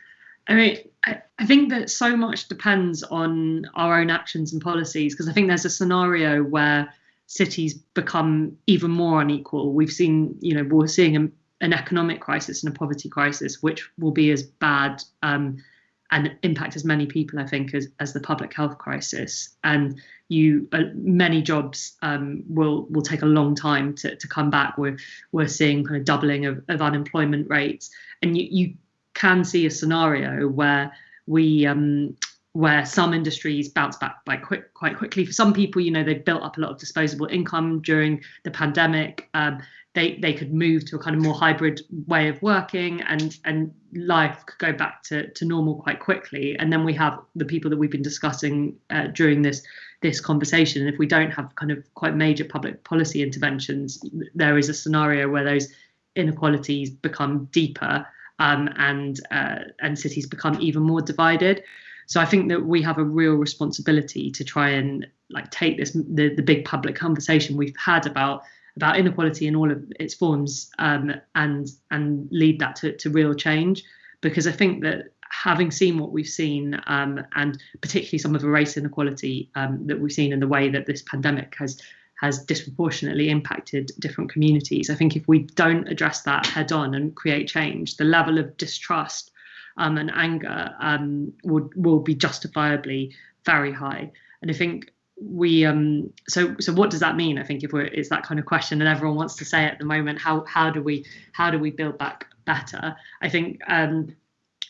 I mean, I, think that so much depends on our own actions and policies because I think there's a scenario where cities become even more unequal. We've seen, you know, we're seeing a, an economic crisis and a poverty crisis, which will be as bad um, and impact as many people, I think, as, as the public health crisis. And you, uh, many jobs um, will will take a long time to, to come back. We're we're seeing kind of doubling of, of unemployment rates, and you you can see a scenario where we um, where some industries bounce back quite quick quite quickly. For some people, you know, they've built up a lot of disposable income during the pandemic. Um, they they could move to a kind of more hybrid way of working, and and life could go back to, to normal quite quickly. And then we have the people that we've been discussing uh, during this this conversation. And if we don't have kind of quite major public policy interventions, there is a scenario where those inequalities become deeper um, and uh, and cities become even more divided. So I think that we have a real responsibility to try and like take this the, the big public conversation we've had about about inequality in all of its forms um, and and lead that to, to real change because I think that having seen what we've seen um, and particularly some of the race inequality um, that we've seen in the way that this pandemic has has disproportionately impacted different communities. I think if we don't address that head on and create change, the level of distrust um, and anger um, would will be justifiably very high. And I think we um so so what does that mean i think if we're it's that kind of question and everyone wants to say at the moment how how do we how do we build back better i think um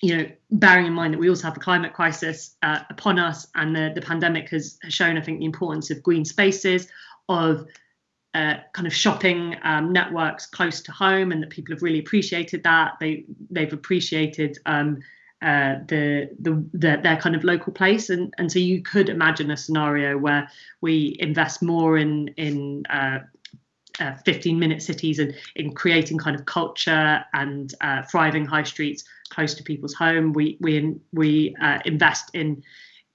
you know, bearing in mind that we also have the climate crisis uh, upon us, and the, the pandemic has, has shown, I think, the importance of green spaces, of uh, kind of shopping um, networks close to home, and that people have really appreciated that. They they've appreciated um, uh, the, the, the their kind of local place, and and so you could imagine a scenario where we invest more in in uh, uh, 15 minute cities and in creating kind of culture and uh, thriving high streets close to people's home. We we we uh, invest in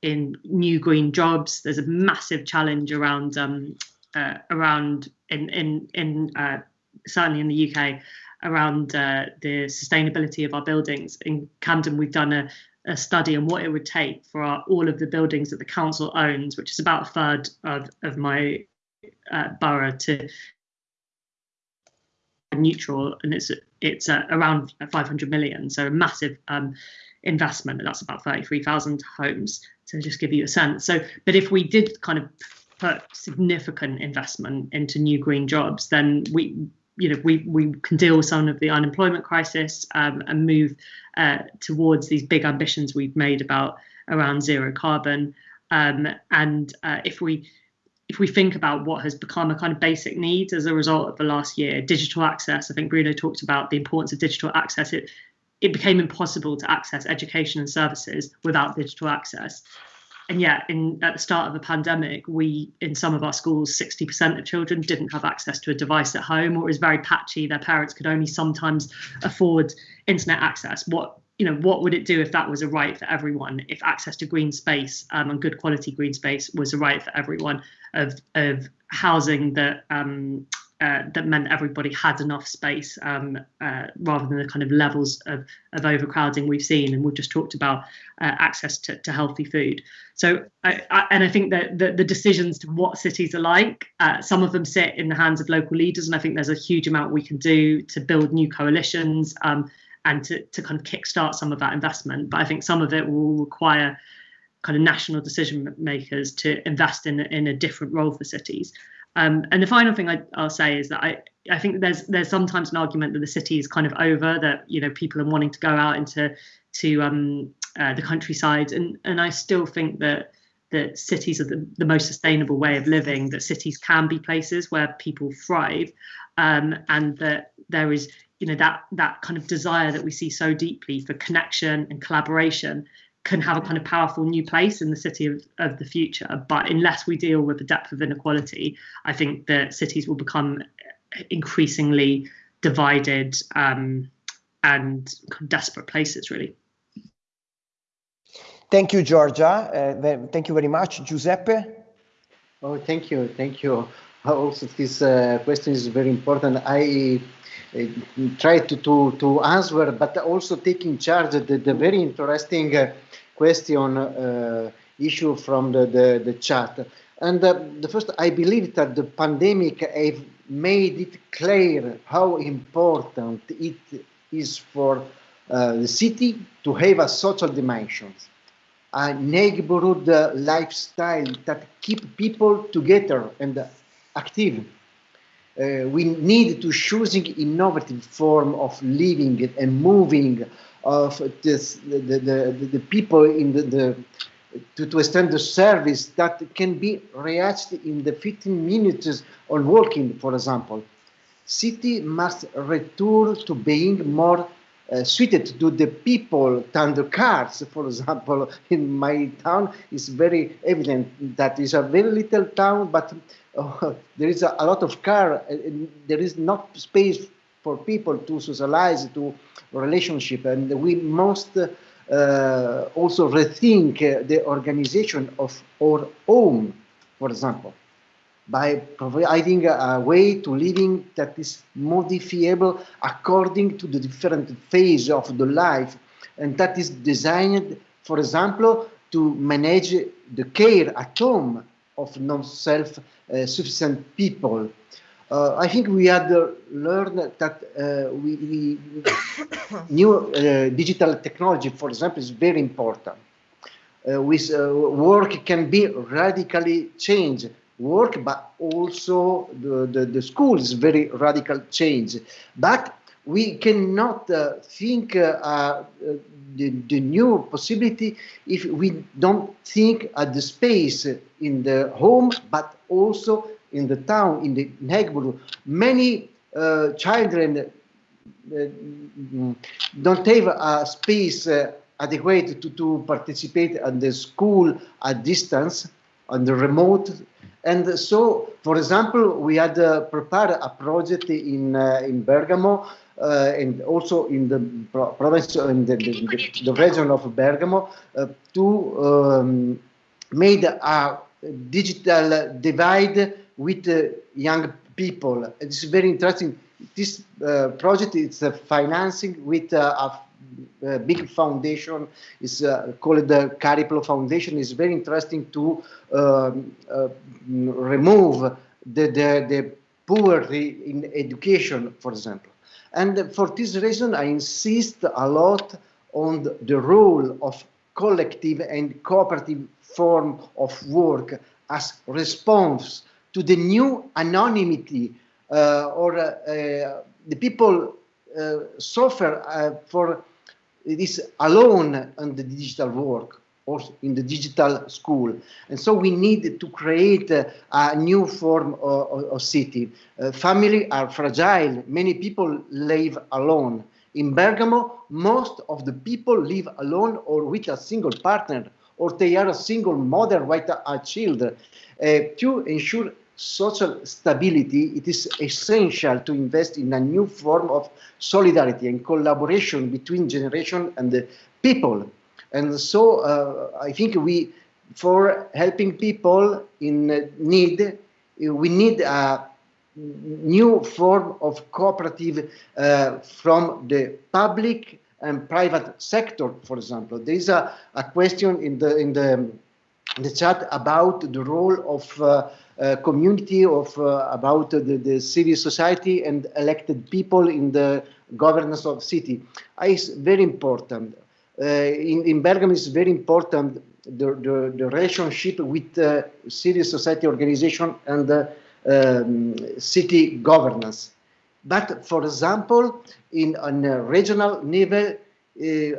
in new green jobs. There's a massive challenge around um, uh, around in in in uh, certainly in the UK around uh, the sustainability of our buildings. In Camden, we've done a, a study on what it would take for our, all of the buildings that the council owns, which is about a third of, of my uh, borough, to neutral, and it's it's uh, around 500 million, so a massive um, investment, and that's about 33,000 homes to just give you a sense. So, but if we did kind of put significant investment into new green jobs, then we you know we we can deal with some of the unemployment crisis um, and move uh, towards these big ambitions we've made about around zero carbon. Um, and uh, if we if we think about what has become a kind of basic need as a result of the last year, digital access. I think Bruno talked about the importance of digital access. It it became impossible to access education and services without digital access and yet in at the start of the pandemic we in some of our schools 60% of children didn't have access to a device at home or it was very patchy. Their parents could only sometimes afford internet access. What you know what would it do if that was a right for everyone? If access to green space um, and good quality green space was a right for everyone of of housing that um, uh, that meant everybody had enough space um, uh, rather than the kind of levels of, of overcrowding we've seen. And we've just talked about uh, access to, to healthy food. So, I, I, and I think that the, the, decisions to what cities are like, uh, some of them sit in the hands of local leaders. And I think there's a huge amount we can do to build new coalitions um, and to, to kind of kickstart some of that investment. But I think some of it will require kind of national decision makers to invest in, in a different role for cities. Um, and the final thing I, will say is that I, I think there's there's sometimes an argument that the city is kind of over that you know people are wanting to go out into to um, uh, the countryside. And and I still think that that cities are the, the most sustainable way of living that cities can be places where people thrive. Um, and that there is you know that that kind of desire that we see so deeply for connection and collaboration can have a kind of powerful new place in the city of, of the future. But unless we deal with the depth of inequality, I think that cities will become increasingly divided um, and desperate places, really.
Thank you, Georgia. Uh, thank you very much, Giuseppe.
Oh, thank you, thank you. Also, this uh, question is very important. I try to, to, to answer, but also taking charge of the, the very interesting uh, question uh, issue from the, the, the chat. And uh, the first, I believe that the pandemic have made it clear how important it is for uh, the city to have a social dimension, a neighborhood uh, lifestyle that keep people together and active. Uh, we need to choosing innovative form of living and moving of this, the, the, the, the people in the, the to, to extend the service that can be reached in the 15 minutes on walking, for example. City must return to being more uh, suited to the people than the cars. For example, in my town, it's very evident that it's a very little town, but there is a, a, lot of car. There is not space for people to socialize, to relationship, and we must uh, also rethink uh, the organization of our home, for example, by providing a way to living that is modifiable according to the different phase of the life, and that is designed, for example, to manage the care at home of non-self-sufficient uh, people uh, I think we had uh, learned that uh, we, we new uh, digital technology, for example, is very important. Uh, with work can be radically changed. Work, but also the, the, the school is very radical change. But we cannot think the, the new possibility if we don't think at the space in the home, but also in the town, in the neighborhood, many uh, children uh, don't have a space uh, adequate to, to participate in the school at distance, on the remote. And so, for example, we had uh, prepared a project in, uh, in Bergamo uh, and also in the province, in the, the, the region of Bergamo, to um, made a digital divide with uh, young people. It's very interesting this uh, project is uh, financing with uh, a, big foundation. is uh, called the Cariplo Foundation. It's very interesting to um, uh, remove the, the, the poverty in education, for example. And for this reason, I insist a lot on the, role of collective and cooperative form of work as response to the new anonymity uh, or uh, uh, the people suffer for this alone on the digital work or in the digital school. And so we need to create a, a new form of, of city. Uh, family are fragile. Many people live alone. In Bergamo, most of the people live alone or with a single partner, or they are a single mother with a, a child. Uh, to ensure social stability, it is essential to invest in a new form of solidarity and collaboration between generation and the people. And so uh, I think we, for helping people in need, we need a new form of cooperative uh, from the public and private sector, for example. There is a, a question in the, in, the, in the chat about the role of uh, uh, community of uh, about the, the civil society and elected people in the governance of city. It's very important. Uh, in, in Bergamo, it's very important the, the, the relationship with uh, civil society organization and uh, um, city governance. But for example, in on a regional level,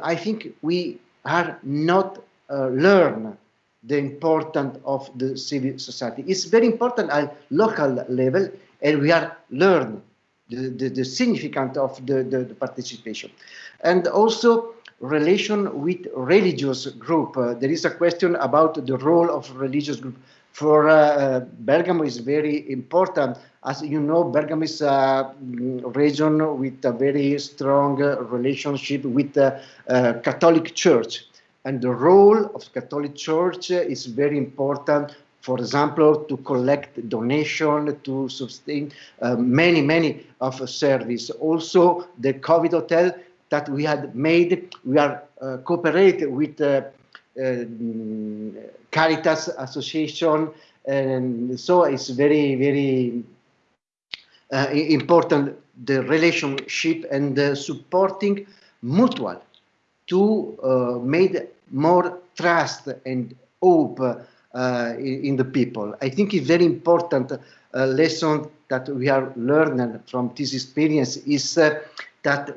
I think we are not learn the importance of the civil society. It's very important at local level, and we are learn the, the, the significance of the, the, the, participation. And also relation with religious group. Uh, there is a question about the role of religious group. For uh, Bergamo is very important. As you know, Bergamo is a region with a very strong relationship with the uh, Catholic Church and the role of Catholic Church is very important for example, to collect donation, to sustain uh, many, many of service. Also, the COVID hotel that we had made, we are uh, cooperating with uh, uh Caritas Association, and so it's very, very uh, important the relationship and the supporting mutual to uh, made more trust and hope uh, in, in, the people. I think it's very important uh, lesson that we are learning from this experience is uh, that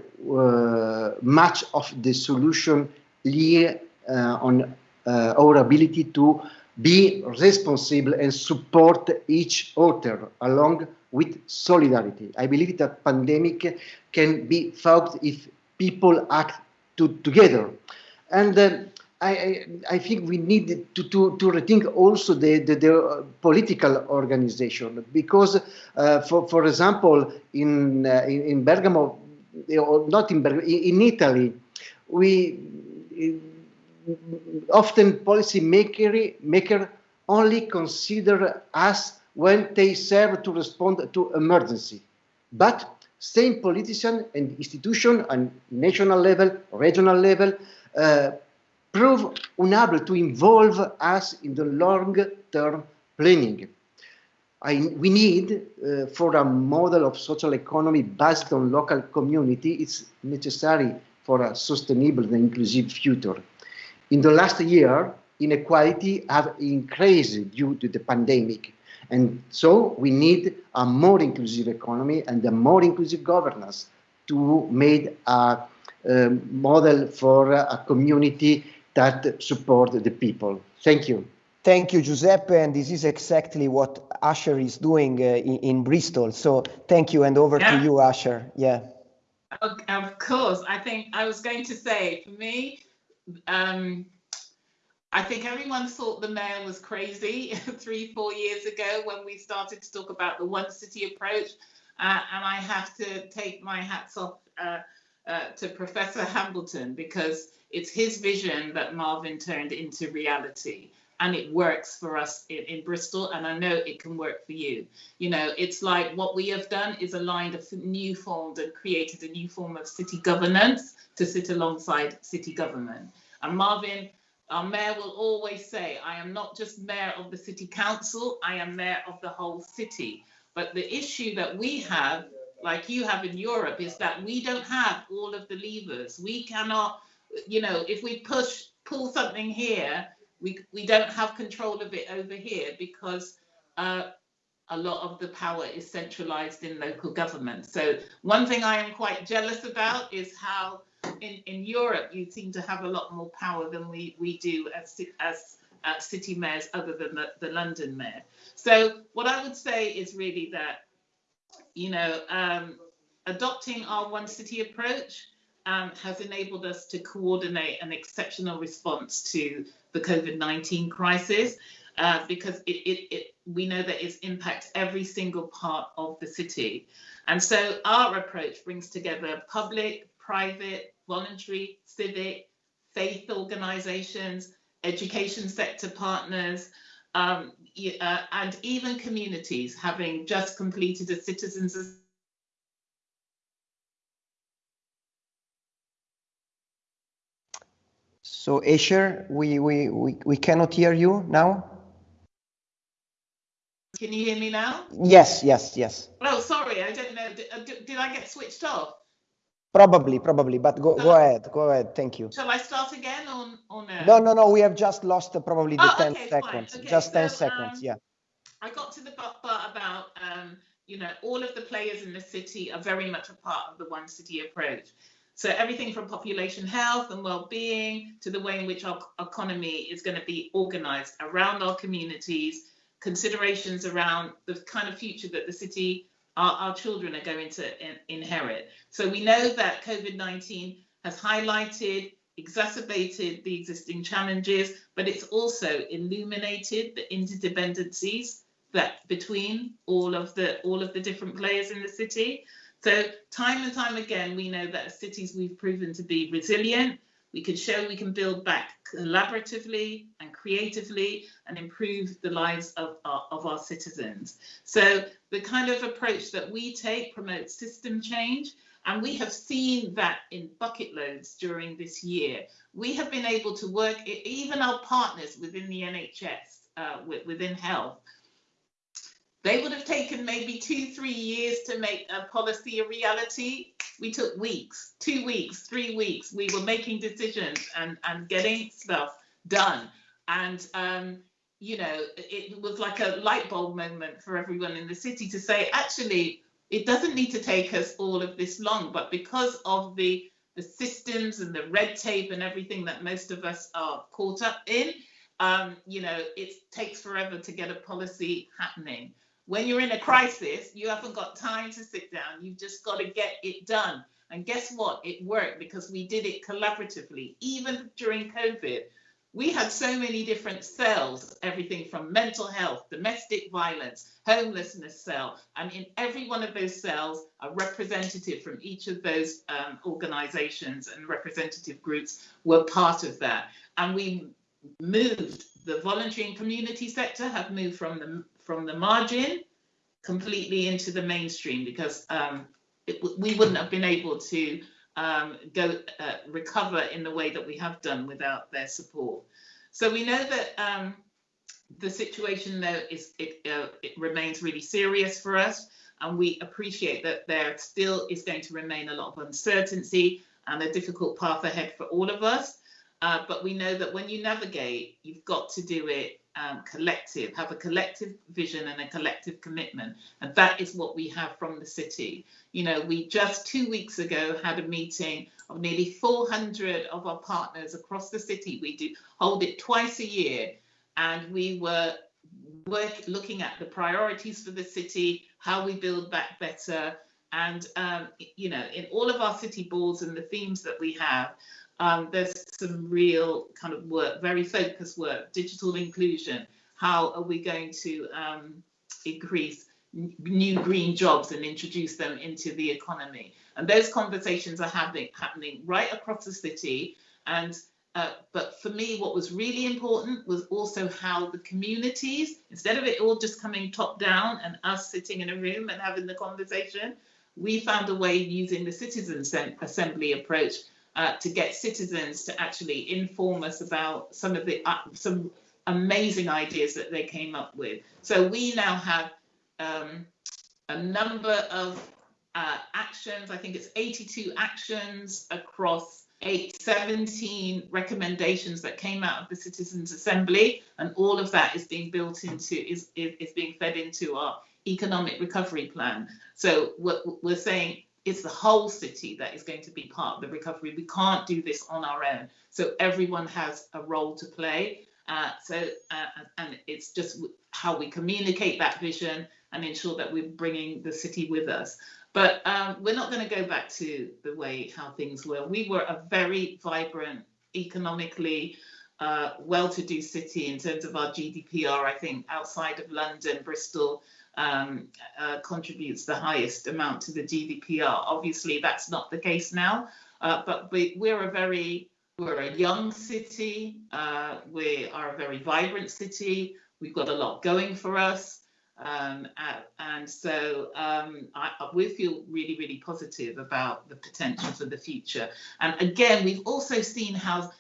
much of the solution lie uh, on uh, our ability to be responsible and support each other along with solidarity. I believe that pandemic can be fought if people act to, together. And uh, I, I, think we need to, to, to rethink also the, the, the political organization because, uh, for, for example, in, uh, in, in, Bergamo, not in, in Italy, we often policy maker, maker only consider us when they serve to respond to emergency. But same politician and institution on national level, regional level, uh, prove unable to involve us in the long-term planning. I, we need, uh, for a model of social economy based on local community, it's necessary for a sustainable and inclusive future. In the last year, inequality have increased due to the pandemic. And so we need a more inclusive economy and a more inclusive governance to make a, a model for a community that support the people. Thank you.
Thank you, Giuseppe. And this is exactly what Asher is doing uh, in, in, Bristol. So thank you, and over yeah. to you, Asher. Yeah.
Of course. I think I was going to say, for me, um, I think everyone thought the mayor was crazy three, four years ago when we started to talk about the one city approach. Uh, and I have to take my hats off uh, uh, to Professor Hambleton because it's his vision that Marvin turned into reality. And it works for us in, in, Bristol, and I know it can work for you. You know, it's like what we have done is aligned a new form and created a new form of city governance to sit alongside city government. And Marvin, our mayor will always say, I am not just mayor of the city council, I am mayor of the whole city. But the issue that we have, like you have in Europe, is that we don't have all of the levers. We cannot, you know, if we push, pull something here, we, don't have control of it over here because uh, a lot of the power is centralized in local government. So one thing I am quite jealous about is how in, in Europe you seem to have a lot more power than we, we do as, as uh, city mayors other than the, the London mayor. So what I would say is really that, you know, um, adopting our one city approach um, has enabled us to coordinate an exceptional response to the COVID-19 crisis uh, because it, it, it, we know that it impacts every single part of the city. And so our approach brings together public, private, voluntary, civic, faith organizations, education sector partners, um, uh, and even communities having just completed a citizens
So Asher, we, we, we, we cannot hear you now.
Can you hear me now?
Yes, yes, yes.
Oh, sorry, I don't know. Did, uh, did I get switched off?
Probably, probably, but go, go ahead, go ahead. Thank you.
Shall I start again or, or no?
No, no, no. We have just lost uh, probably the
oh,
10
okay,
seconds.
Okay,
just
so,
10 seconds,
um,
yeah.
I got to the part about, um, you know, all of the players in the city are very much a part of the one city approach. So everything from population health and well-being to the way in which our economy is going to be organized around our communities, considerations around the kind of future that the city, our, our children are going to in, inherit. So we know that COVID-19 has highlighted, exacerbated the existing challenges, but it's also illuminated the interdependencies that between all of the all of the different players in the city. So time and time again, we know that cities we've proven to be resilient. We can show we can build back collaboratively and creatively and improve the lives of our, of our citizens. So the kind of approach that we take promotes system change. And we have seen that in bucket loads during this year. We have been able to work, even our partners within the NHS, uh, within health, they would have taken maybe two, three years to make a policy a reality. We took weeks, two weeks, three weeks. We were making decisions and, and getting stuff done. And, um, you know, it was like a light bulb moment for everyone in the city to say, actually, it doesn't need to take us all of this long, but because of the the systems and the red tape and everything that most of us are caught up in, um, you know, it takes forever to get a policy happening. When you're in a crisis, you haven't got time to sit down. You've just got to get it done. And guess what? It worked because we did it collaboratively. Even during COVID, we had so many different cells, everything from mental health, domestic violence, homelessness cell. And in every one of those cells, a representative from each of those um, organizations and representative groups were part of that. And we moved the voluntary and community sector have moved from the from the margin completely into the mainstream because um, it, we wouldn't have been able to um, go uh, recover in the way that we have done without their support. So we know that um, the situation though is it, uh, it remains really serious for us and we appreciate that there still is going to remain a lot of uncertainty and a difficult path ahead for all of us. Uh, but we know that when you navigate, you've got to do it um, collective, have a collective vision and a collective commitment. And that is what we have from the city. You know, we just two weeks ago had a meeting of nearly 400 of our partners across the city. We do hold it twice a year. And we were work, looking at the priorities for the city, how we build back better. And, um, you know, in all of our city boards and the themes that we have, um, there's some real kind of work, very focused work, digital inclusion. How are we going to um, increase new green jobs and introduce them into the economy? And those conversations are happening, happening right across the city. And uh, but for me, what was really important was also how the communities, instead of it all just coming top down and us sitting in a room and having the conversation, we found a way using the citizen assembly approach uh, to get citizens to actually inform us about some of the uh, some amazing ideas that they came up with. So we now have um, a number of uh, actions. I think it's 82 actions across eight, 17 recommendations that came out of the Citizens Assembly, and all of that is being built into is is, is being fed into our economic recovery plan. So what we're saying it's the whole city that is going to be part of the recovery. We can't do this on our own. So everyone has a role to play. Uh, so uh, and it's just how we communicate that vision and ensure that we're bringing the city with us. But um, we're not going to go back to the way how things were. We were a very vibrant, economically uh, well-to-do city in terms of our GDPR. I think outside of London, Bristol um, uh, contributes the highest amount to the GDPR. Obviously, that's not the case now, uh, but we, we're a very we're a young city. Uh, we are a very vibrant city. We've got a lot going for us. Um, and so um, I, we feel really, really positive about the potential for the future. And again, we've also seen how,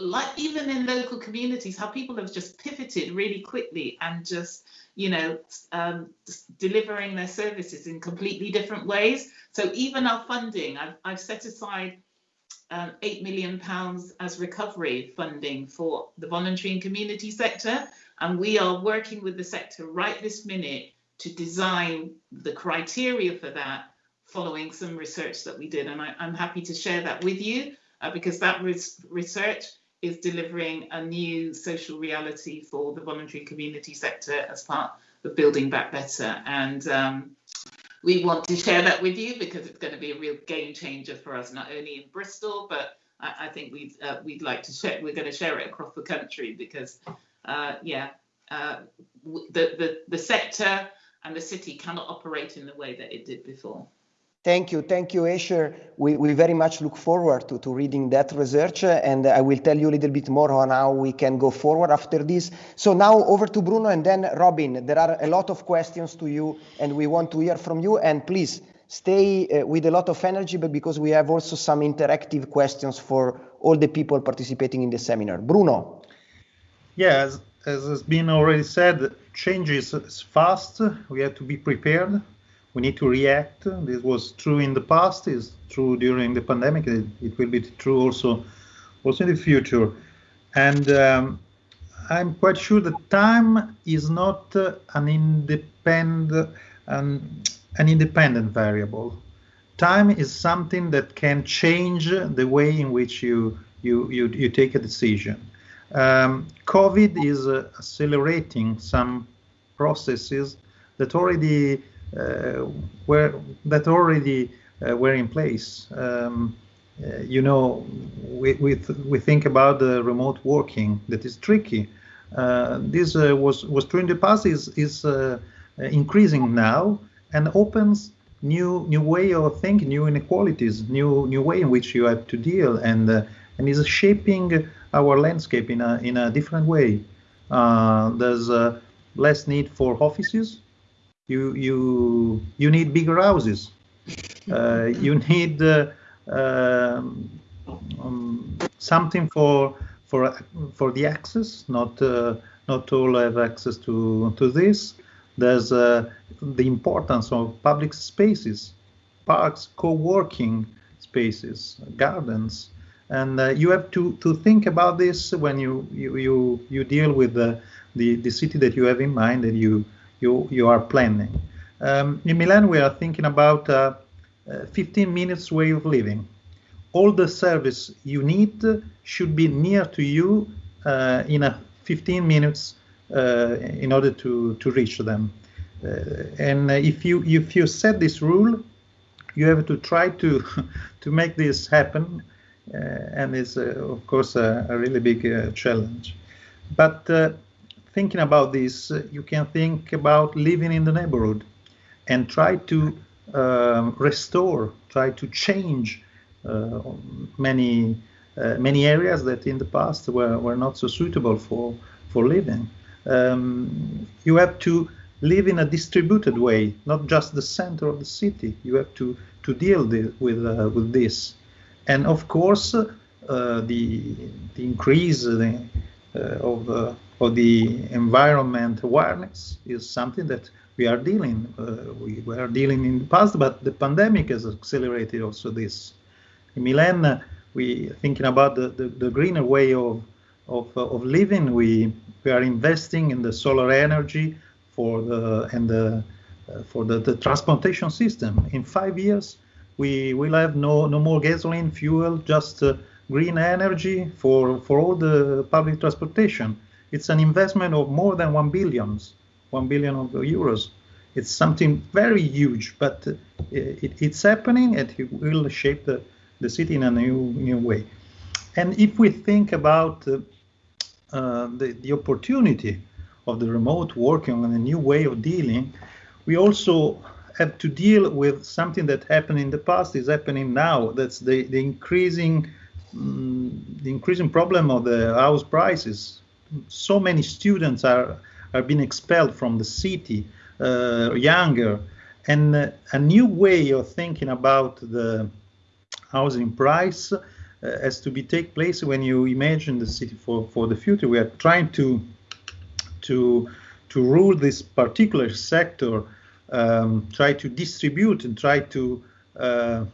like even in local communities, how people have just pivoted really quickly and just, you know, um, delivering their services in completely different ways. So even our funding, I've, I've set aside um, eight million pounds as recovery funding for the voluntary and community sector. And we are working with the sector right this minute to design the criteria for that following some research that we did. And I, am happy to share that with you uh, because that res research is delivering a new social reality for the voluntary community sector as part of Building Back Better. And um, we want to share that with you because it's going to be a real game changer for us, not only in Bristol, but I, I think we'd, uh, we'd like to share, we're going to share it across the country because uh, yeah, uh, the, the, the sector and the city cannot operate in the way that it did before.
Thank you. Thank you, Asher. We, we very much look forward to, to reading that research, and I will tell you a little bit more on how we can go forward after this. So now over to Bruno and then Robin. There are a lot of questions to you, and we want to hear from you. And please stay uh, with a lot of energy, but because we have also some interactive questions for all the people participating in the seminar. Bruno.
Yes, as has been already said, change is fast. We have to be prepared. We need to react. This was true in the past. Is true during the pandemic. It, it, will be true also, also in the future. And um, I'm quite sure that time is not uh, an independent an, independent variable. Time is something that can change the way in which you you you, you take a decision um, COVID is uh, accelerating some processes that already were that already uh, were in place. Um, uh, you know, we, we, th we think about the remote working that is tricky. Uh, this uh, was was true in the past is is increasing now and opens new new way of thinking, new inequalities, new new way in which you have to deal and and is shaping our landscape in a in a different way. Uh, there's uh, less need for offices. You you you need bigger houses. Uh, you need uh, um, um, something for for for the access. Not uh, not all have access to to this. There's uh, the importance of public spaces, parks, co-working spaces, gardens, and uh, you have to to think about this when you you you, you deal with the, the the city that you have in mind and you you you are planning. Um, in Milan, we are thinking about uh, uh, 15 minutes way of living. All the service you need should be near to you uh, in a 15 minutes in order to to reach them. And if you if you set this rule, you have to try to to make this happen uh, and it's uh, of course a, a really big uh, challenge. But thinking about this, you can think about living in the neighborhood and try to um, restore, try to change many uh, many areas that in the past were, were not so suitable for, for living. Um, you have to live in a distributed way, not just the center of the city. You have to, to deal the, with, uh, with this. And of course, uh, the, the increase uh, of, uh, of the environment awareness is something that we are dealing. Uh, we were dealing in the past, but the pandemic has accelerated also this. In Milan, we thinking about the, the, the greener way of, of, of living. We we are investing in the solar energy for the and the uh, for the, the transportation system. In five years, we will have no no more gasoline fuel, just uh, green energy for for all the public transportation. It's an investment of more than one billions, one billion of euros. It's something very huge, but uh, it, it's happening and it will shape the, the city in a new new way. And if we think about uh, uh, the, the opportunity of the remote working and a new way of dealing, we also have to deal with something that happened in the past is happening now. That's the, the increasing um, the increasing problem of the house prices. So many students are are being expelled from the city, uh, younger, and uh, a new way of thinking about the housing price uh, has to be take place when you imagine the city for, for the future. We are trying to to to rule this particular sector, um, try to distribute and try to uh,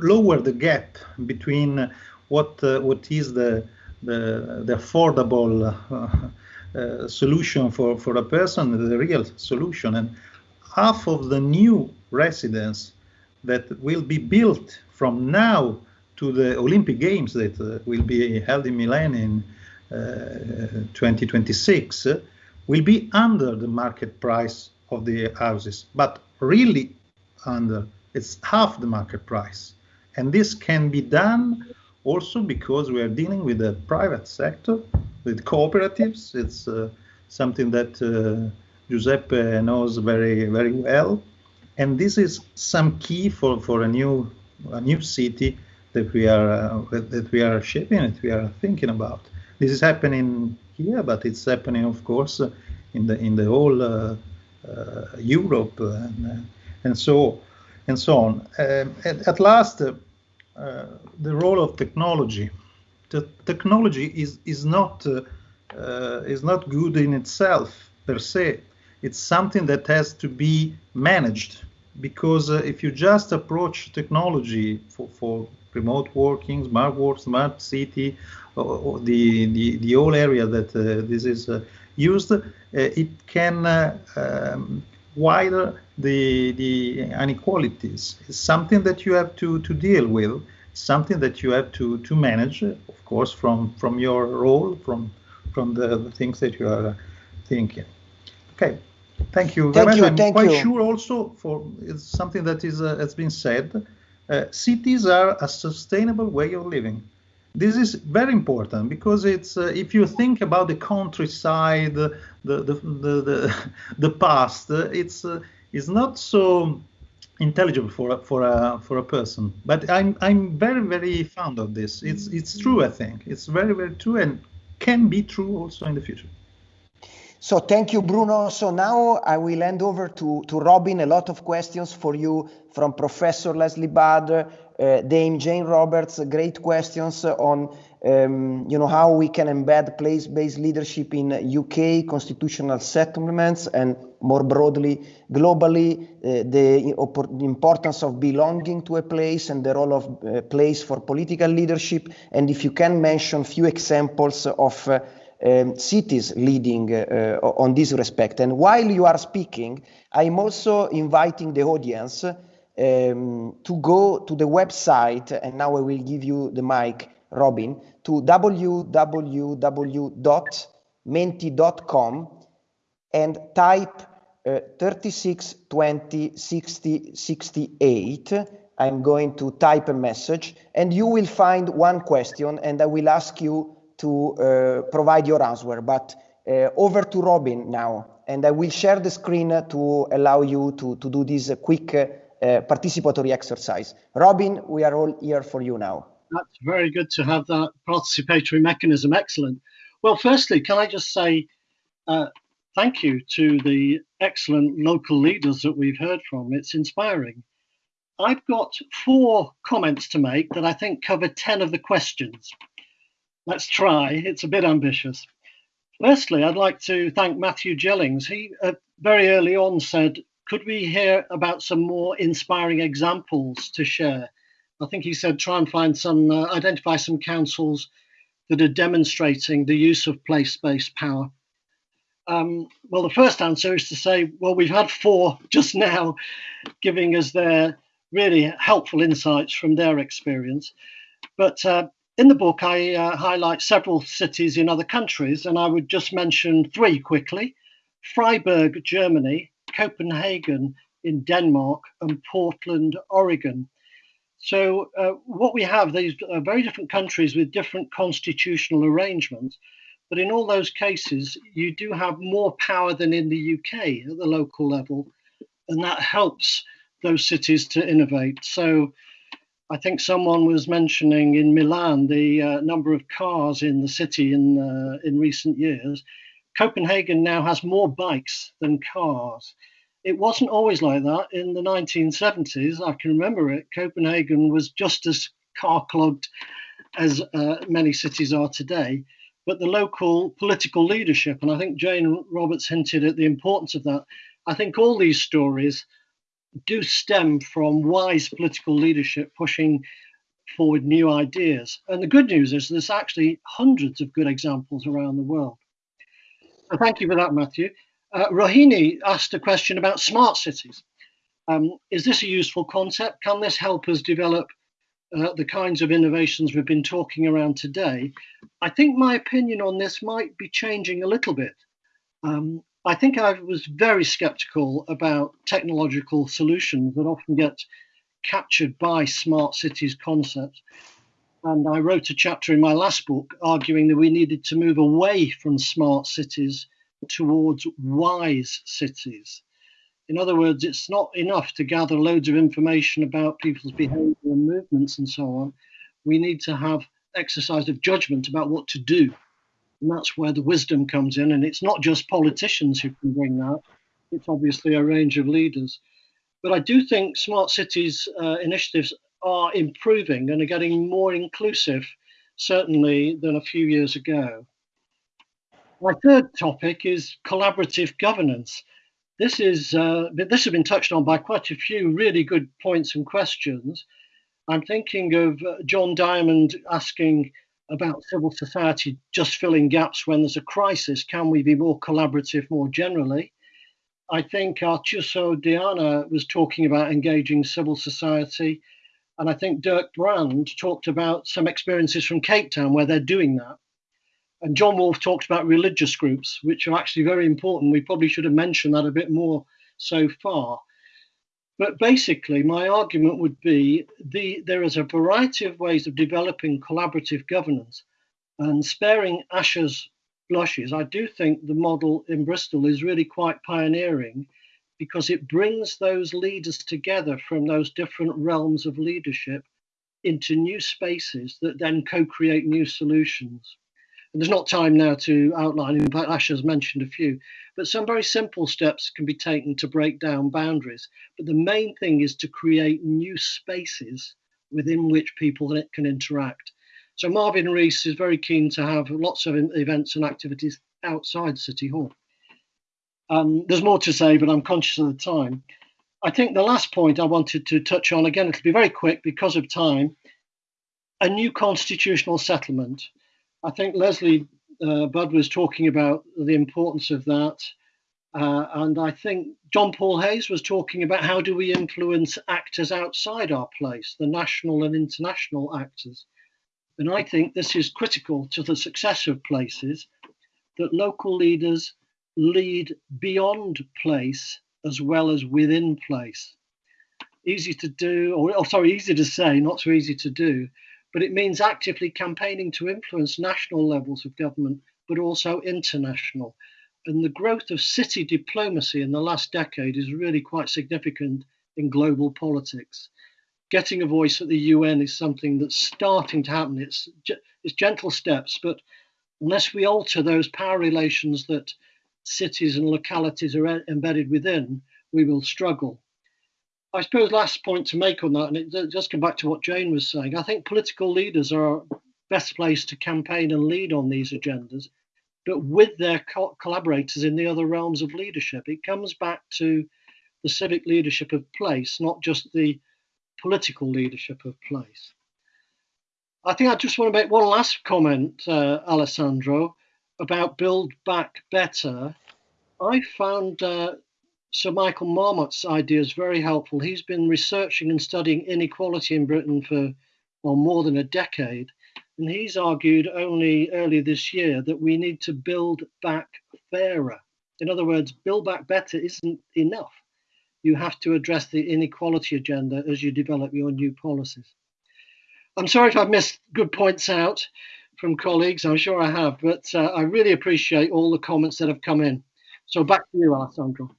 lower the gap between what uh, what is the the, the affordable uh, uh, solution for for a person, the real solution, and half of the new residents that will be built from now to the Olympic Games that uh, will be held in Milan in uh, 2026 uh, will be under the market price of the houses, but really under it's half the market price. And this can be done also because we are dealing with the private sector, with cooperatives. It's uh, something that uh, Giuseppe knows very, very well. And this is some key for, for a new a new city that we are uh, that we are shaping, that we are thinking about. This is happening here, but it's happening, of course, in the in the whole uh, uh, Europe and, and so and so on. Um, at, at, last, uh, the role of technology. The technology is is not uh, uh, is not good in itself per se. It's something that has to be managed because uh, if you just approach technology for, for remote working, smart work, smart city, or, or the, the the whole area that uh, this is uh, used, it can um, widen the the inequalities. It's something that you have to to deal with, something that you have to to manage, of course, from from your role, from from the, the things that you are thinking. Okay, Thank you very
thank
much.
You,
I'm quite
you.
sure also for it's something that is uh, has been said. Uh, cities are a sustainable way of living. This is very important because it's uh, if you think about the countryside, the the the the, the past, uh, it's uh, it's not so intelligible for a, for a for a person. But I'm I'm very very fond of this. It's it's true. I think it's very very true and can be true also in the future.
So thank you, Bruno. So now I will hand over to, to Robin. A lot of questions for you from Professor Leslie Bader, Dame Jane Roberts. Great questions on um, you know how we can embed place-based leadership in UK constitutional settlements and more broadly globally uh, the, importance of belonging to a place and the role of uh, place for political leadership. And if you can mention few examples of uh, um, cities leading uh, on this respect. And while you are speaking, I'm also inviting the audience um, to go to the website, and now I will give you the mic, Robin, to www.menti.com and type uh, 36 20 60 68. I'm going to type a message, and you will find one question, and I will ask you to uh, provide your answer. But uh, over to Robin now, and I will share the screen to allow you to, to do this quick uh, participatory exercise. Robin, we are all here for you now.
That's very good to have that participatory mechanism. Excellent. Well, firstly, can I just say uh, thank you to the excellent local leaders that we've heard from. It's inspiring. I've got four comments to make that I think cover 10 of the questions. Let's try. It's a bit ambitious. Firstly, I'd like to thank Matthew Jellings. He uh, very early on said, Could we hear about some more inspiring examples to share? I think he said, Try and find some, uh, identify some councils that are demonstrating the use of place based power. Um, well, the first answer is to say, well, we've had four just now giving us their really helpful insights from their experience. But uh, in the book, I uh, highlight several cities in other countries, and I would just mention three quickly Freiburg, Germany, Copenhagen in Denmark, and Portland, Oregon. So, uh, what we have, these are very different countries with different constitutional arrangements. But in all those cases, you do have more power than in the UK at the local level, and that helps those cities to innovate. So I think someone was mentioning in Milan the uh, number of cars in the city in uh, in recent years. Copenhagen now has more bikes than cars. It wasn't always like that in the 1970s. I can remember it. Copenhagen was just as car clogged as uh, many cities are today. But the local political leadership, and I think Jane Roberts hinted at the importance of that. I think all these stories do stem from wise political leadership pushing forward new ideas. And the good news is there's actually hundreds of good examples around the world. Thank you for that, Matthew. Uh, Rohini asked a question about smart cities. Um, is this a useful concept? Can this help us develop uh, the kinds of innovations we've been talking around today? I think my opinion on this might be changing a little bit. Um, I think I was very skeptical about technological solutions that often get captured by smart cities concepts. And I wrote a chapter in my last book arguing that we needed to move away from smart cities towards wise cities. In other words, it's not enough to gather loads of information about people's behavior and movements and so on. We need to have exercise of judgment about what to do and that's where the wisdom comes in. And it's not just politicians who can bring that, it's obviously a range of leaders. But I do think smart cities uh, initiatives are improving and are getting more inclusive, certainly, than a few years ago. My third topic is collaborative governance. This is uh, this has been touched on by quite a few really good points and questions. I'm thinking of uh, John Diamond asking about civil society just filling gaps when there's a crisis. Can we be more collaborative more generally? I think Artuso Diana was talking about engaging civil society. And I think Dirk Brand talked about some experiences from Cape Town where they're doing that. And John Wolfe talked about religious groups, which are actually very important. We probably should have mentioned that a bit more so far. But basically, my argument would be the, there is a variety of ways of developing collaborative governance. And sparing Asher's blushes, I do think the model in Bristol is really quite pioneering because it brings those leaders together from those different realms of leadership into new spaces that then co create new solutions. And there's not time now to outline, in fact, Ash has mentioned a few, but some very simple steps can be taken to break down boundaries. But the main thing is to create new spaces within which people can interact. So Marvin Rees is very keen to have lots of events and activities outside City Hall. Um, there's more to say, but I'm conscious of the time. I think the last point I wanted to touch on, again, it'll be very quick because of time, a new constitutional settlement. I think Leslie uh, Budd was talking about the importance of that. Uh, and I think John Paul Hayes was talking about how do we influence actors outside our place, the national and international actors. And I think this is critical to the success of places that local leaders lead beyond place as well as within place. Easy to do, or oh, sorry, easy to say, not so easy to do but it means actively campaigning to influence national levels of government, but also international. And the growth of city diplomacy in the last decade is really quite significant in global politics. getting a voice at the UN is something that's starting to happen. It's it's gentle steps, but unless we alter those power relations that cities and localities are embedded within, we will struggle. I suppose last point to make on that, and it just come back to what Jane was saying. I think political leaders are best placed to campaign and lead on these agendas, but with their co- collaborators in the other realms of leadership. It comes back to the civic leadership of place, not just the political leadership of place. I think I just want to make one last comment, uh, Alessandro, about Build Back Better. I found uh, Sir Michael Marmot's ideas very helpful. He's been researching and studying inequality in Britain for well, more than a decade. And he's argued only earlier this year that we need to build back fairer. In other words, build back better isn't enough. You have to address the inequality agenda as you develop your new policies. I'm sorry if I've missed good points out from colleagues. I'm sure I have, but uh, I really appreciate all the comments that have come in. So back to you, Alessandro.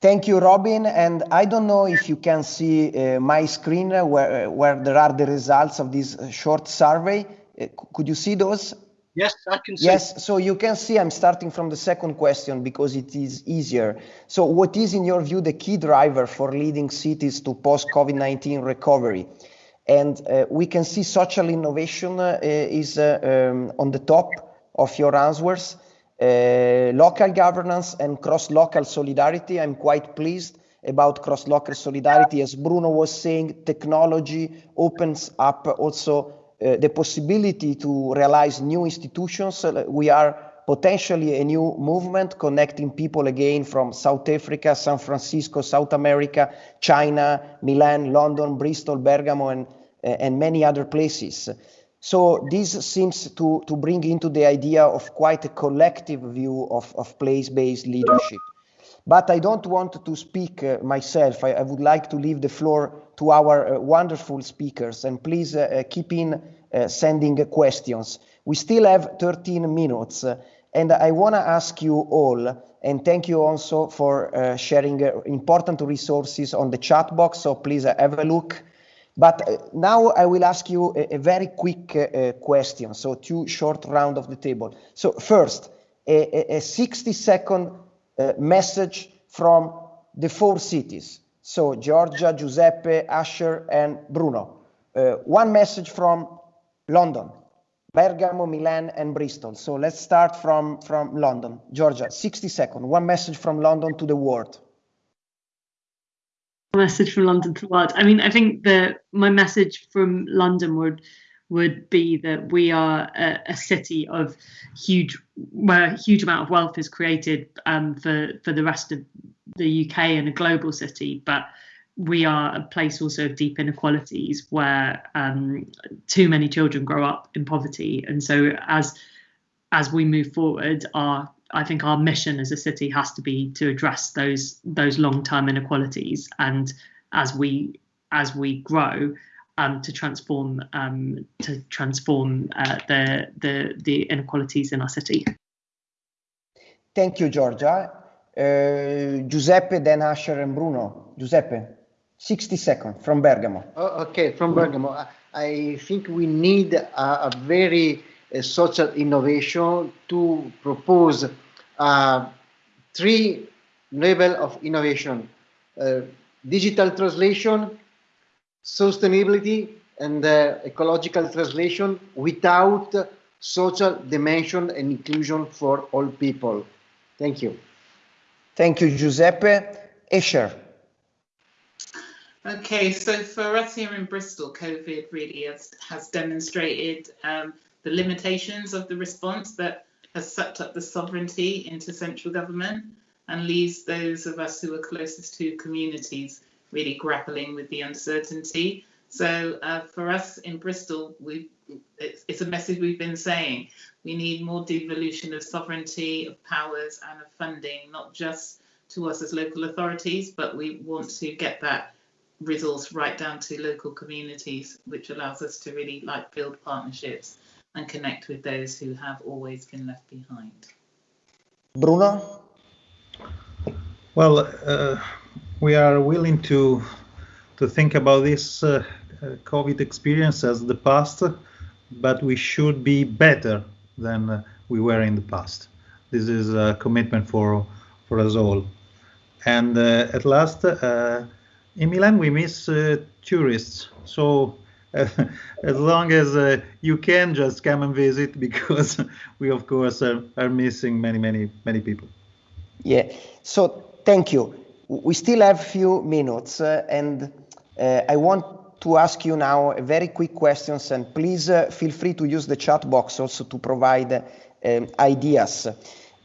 Thank you, Robin. And I don't know if you can see uh, my screen uh, where, where there are the results of this uh, short survey. Uh, could you see those?
Yes, I can see.
Yes, so you can see I'm starting from the second question because it is easier. So what is, in your view, the key driver for leading cities to post-COVID-19 recovery? And uh, we can see social innovation uh, is uh, um, on the top of your answers. Local governance and cross-local solidarity. I'm quite pleased about cross-local solidarity. As Bruno was saying, technology opens up also uh, the possibility to realize new institutions. We are potentially a new movement connecting people again from South Africa, San Francisco, South America, China, Milan, London, Bristol, Bergamo, and, uh, and many other places. So this seems to, to bring into the idea of quite a collective view of, of place-based leadership. But I don't want to speak uh, myself. I, I, would like to leave the floor to our uh, wonderful speakers and please uh, keep in uh, sending questions. We still have 13 minutes and I want to ask you all, and thank you also for uh, sharing uh, important resources on the chat box. So please uh, have a look. But uh, now I will ask you a, a very quick uh, uh, question. So two short round of the table. So first, a, a 60 second message from the four cities. So Georgia, Giuseppe, Asher, and Bruno. one message from London. Bergamo, Milan, and Bristol. So let's start from, from London. Georgia, 60 seconds. One message from London to the world.
Message from London to the world. I mean, I think that my message from London would would be that we are a, a city of huge, where a huge amount of wealth is created um, for for the rest of the UK and a global city, but we are a place also of deep inequalities where um, too many children grow up in poverty and so as as we move forward our I think our mission as a city has to be to address those those long-term inequalities and as we as we grow um, to transform um, to transform uh, the the the inequalities in our city.
Thank you, Georgia. Uh, Giuseppe, then Asher and Bruno. Giuseppe. 60 seconds from Bergamo.
Oh, okay, from Bergamo. I think we need a, a very uh, social innovation to propose uh, three level of innovation: uh, digital translation, sustainability, and uh, ecological translation without social dimension and inclusion for all people. Thank you.
Thank you, Giuseppe. Asher.
Okay, so for us here in Bristol, COVID really has, has demonstrated um, the limitations of the response that has sucked up the sovereignty into central government and leaves those of us who are closest to communities really grappling with the uncertainty. So uh, for us in Bristol, we it's, it's, a message we've been saying. We need more devolution of sovereignty, of powers, and of funding, not just to us as local authorities, but we want to get that resource right down to local communities, which allows us to really like build partnerships and connect with those who have always been left behind.
Bruno?
Well, uh, we are willing to to think about this uh, COVID experience as the past, but we should be better than we were in the past. This is a commitment for for us all. And uh, at last, uh, in Milan, we miss uh, tourists. So as long as uh, you can just come and visit because we of course are, are missing many many many people.
Yeah. So thank you. We still have a few minutes uh, and uh, i want to ask you now very quick questions and please feel free to use the chat box also to provide um, ideas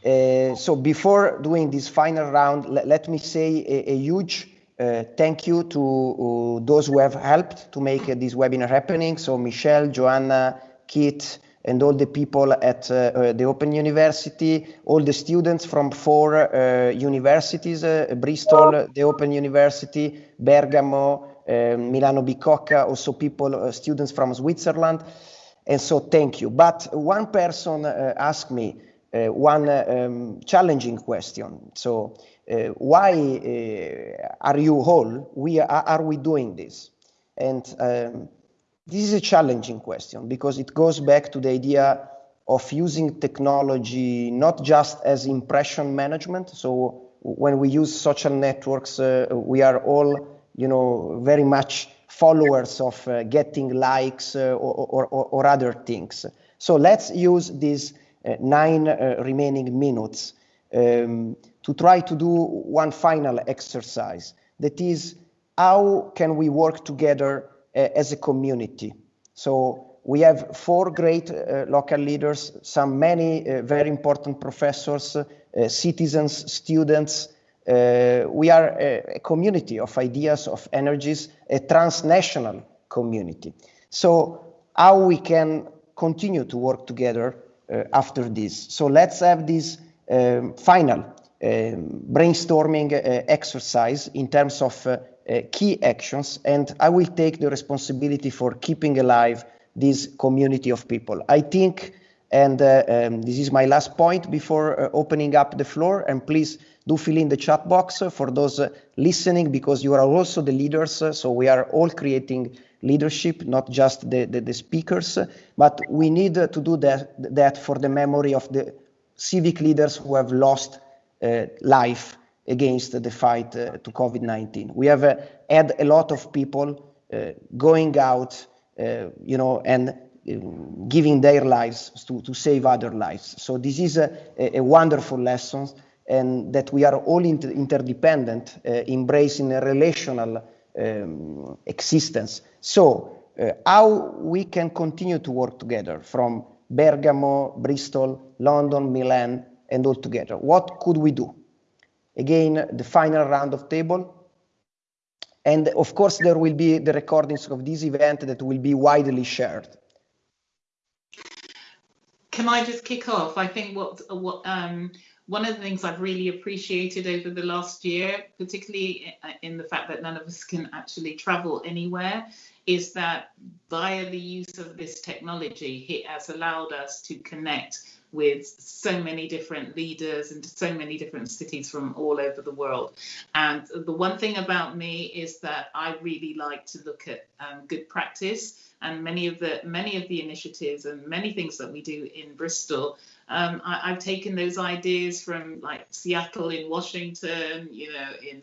so before doing this final round let me say a, a huge uh, thank you to uh, those who have helped to make uh, this webinar happening. So Michelle, Joanna, Kit, and all the people at uh, uh, the Open University, all the students from four uh, universities, Bristol, the Open University, Bergamo, Milano Bicocca, also people, students from Switzerland. And so thank you. But one person asked me one um, challenging question. So uh, why uh, are you all we are, are we doing this? And um, this is a challenging question because it goes back to the idea of using technology not just as impression management. So when we use social networks uh, we are all you know very much followers of uh, getting likes uh, or, or, or, other things. So let's use uh, nine remaining minutes um, to try to do one final exercise. That is how can we work together uh, as a community? So we have four great uh, local leaders some many uh, very important professors uh, citizens students. Uh, we are a, a, community of ideas of energies a transnational community. So how we can continue to work together uh, after this so let's have this um, final um, brainstorming uh, exercise in terms of uh, uh, key actions, and I will take the responsibility for keeping alive this community of people. I think, and um, this is my last point before opening up the floor, and please do fill in the chat box for those listening because you are also the leaders, so we are all creating leadership, not just the, the, the, speakers, but we need to do that, that for the memory of the civic leaders who have lost uh, life against the fight uh, to COVID-19. We have uh, had a lot of people going out, you know, and giving their lives to, to save other lives. So this is a, a wonderful lesson and that we are all inter interdependent, uh, embracing a relational um, existence. So uh, how we can continue to work together from Bergamo, Bristol, London, Milan, and all together. What could we do? Again, the final round of table. And of course, there will be the recordings of this event that will be widely shared.
Can I just kick off? I think what, what um, one of the things I've really appreciated over the last year, particularly in the fact that none of us can actually travel anywhere, is that via the use of this technology, it has allowed us to connect with so many different leaders and so many different cities from all over the world. And the one thing about me is that I really like to look at um, good practice and many of the many of the initiatives and many things that we do in Bristol. Um, I, have taken those ideas from like Seattle in Washington, you know, in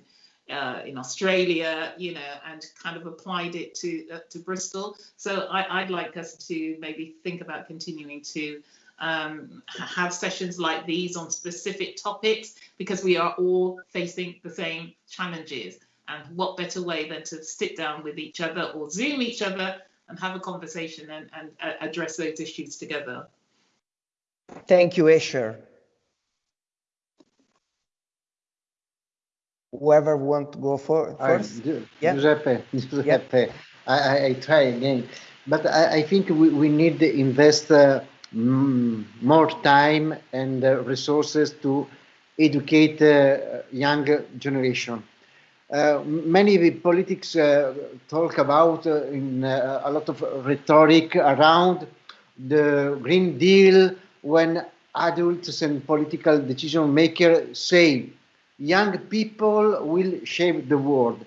uh, in Australia, you know, and kind of applied it to uh, to Bristol. So I, would like us to maybe think about continuing to um, have sessions like these on specific topics because we are all facing the same challenges. And what better way than to sit down with each other or Zoom each other and have a conversation and, and uh, address those issues together.
Thank you, Asher. Whoever want to go for first?
I, yeah. Giuseppe, Giuseppe. Yeah. I, I, try again, but I, I think we, we need to invest uh, more time and uh, resources to educate uh, young generation. Uh, many politics uh, talk about uh, in uh, a lot of rhetoric around the Green Deal when adults and political decision makers say young people will shape the world.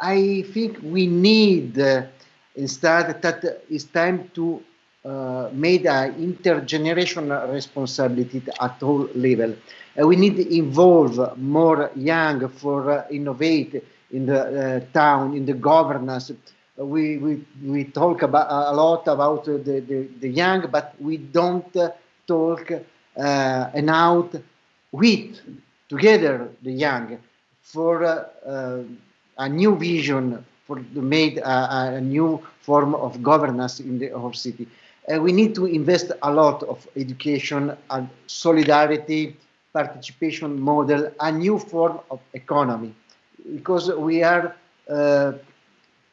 I think we need Instead, that it's time to uh, make an intergenerational responsibility at all level. Uh, we need to involve more young for uh, innovate in the uh, town, in the governance. We, we, we talk about a lot about the, the, the young, but we don't talk uh, and out with together the young for uh, a new vision for to make a, a, new form of governance in the whole city. Uh, we need to invest a lot of education and solidarity, participation model, a new form of economy, because we are uh,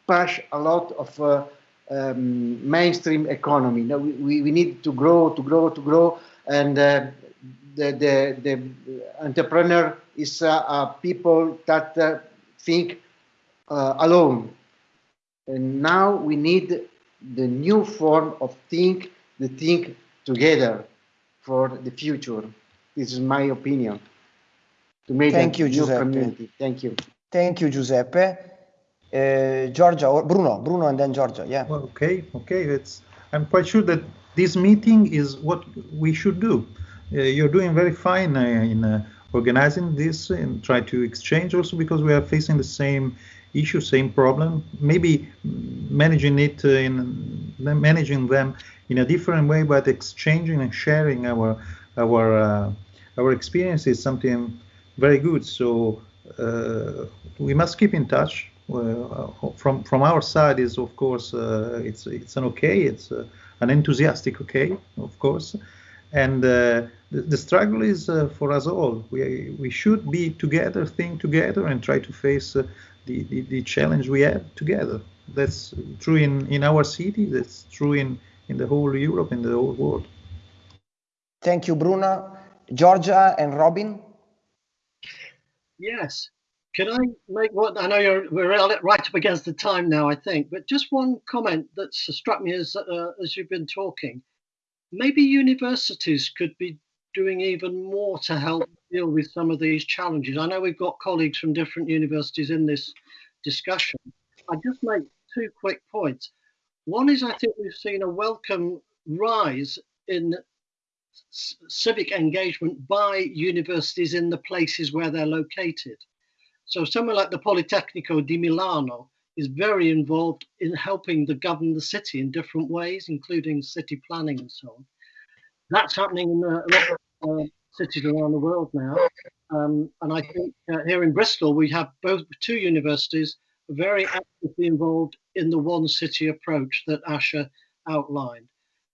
push a lot of uh, um, mainstream economy. Now we, we need to grow, to grow, to grow, and uh, the, the, the entrepreneur is uh, people that uh, think uh, alone. And now we need the new form of think, the think together for the future. This is my opinion.
To make Thank you, Giuseppe. Community.
Thank you.
Thank you, Giuseppe. Uh, Georgia or Bruno, Bruno, and then Georgia. Yeah.
Okay, okay. It's. I'm quite sure that this meeting is what we should do. Uh, you're doing very fine uh, in uh, organizing this and try to exchange also because we are facing the same issue, same problem. Maybe managing it in managing them in a different way, but exchanging and sharing our our uh, our experience is something very good. So uh, we must keep in touch. Uh, from from our side is of course it's it's an okay. It's an enthusiastic okay, of course and uh, the, the, struggle is uh, for us all. We, we should be together, think together, and try to face uh, the, the, the, challenge we have together. That's true in, in our city, that's true in, in the whole Europe, in the whole world.
Thank you, Bruno. Georgia and Robin?
Yes. Can I make one? I know you're we're right up against the time now, I think, but just one comment that struck me as uh, as you've been talking maybe universities could be doing even more to help deal with some of these challenges. I know we've got colleagues from different universities in this discussion. I just make two quick points. One is I think we've seen a welcome rise in civic engagement by universities in the places where they're located. So somewhere like the Politecnico di Milano is very involved in helping to govern the city in different ways, including city planning and so on. That's happening in a lot of uh, cities around the world now. Um, and I think uh, here in Bristol, we have both two universities very actively involved in the one city approach that Asher outlined.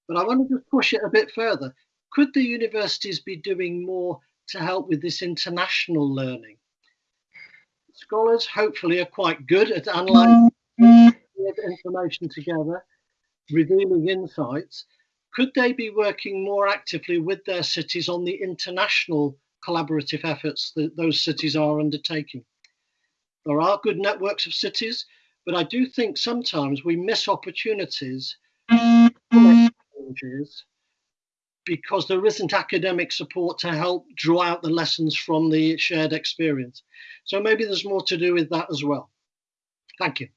But I want to just push it a bit further. Could the universities be doing more to help with this international learning? Scholars hopefully are quite good at analysing mm-hmm. information together, revealing insights. Could they be working more actively with their cities on the international collaborative efforts that those cities are undertaking? There are good networks of cities, but I do think sometimes we miss opportunities mm-hmm. Because there isn't academic support to help draw out the lessons from the shared experience. So maybe there's more to do with that as well. Thank you.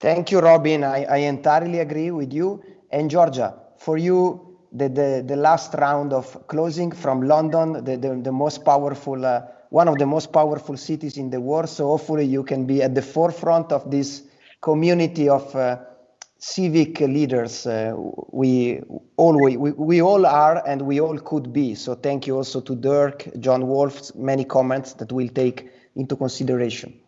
Thank you, Robin. I, I entirely agree with you. And Georgia, for you, the, the, the last round of closing from London, the, the, the most powerful, uh, one of the most powerful cities in the world. So hopefully you can be at the forefront of this community of uh, civic leaders uh, we all we, we all are and we all could be. So thank you also to dirk john wolf's many comments that we'll take into consideration.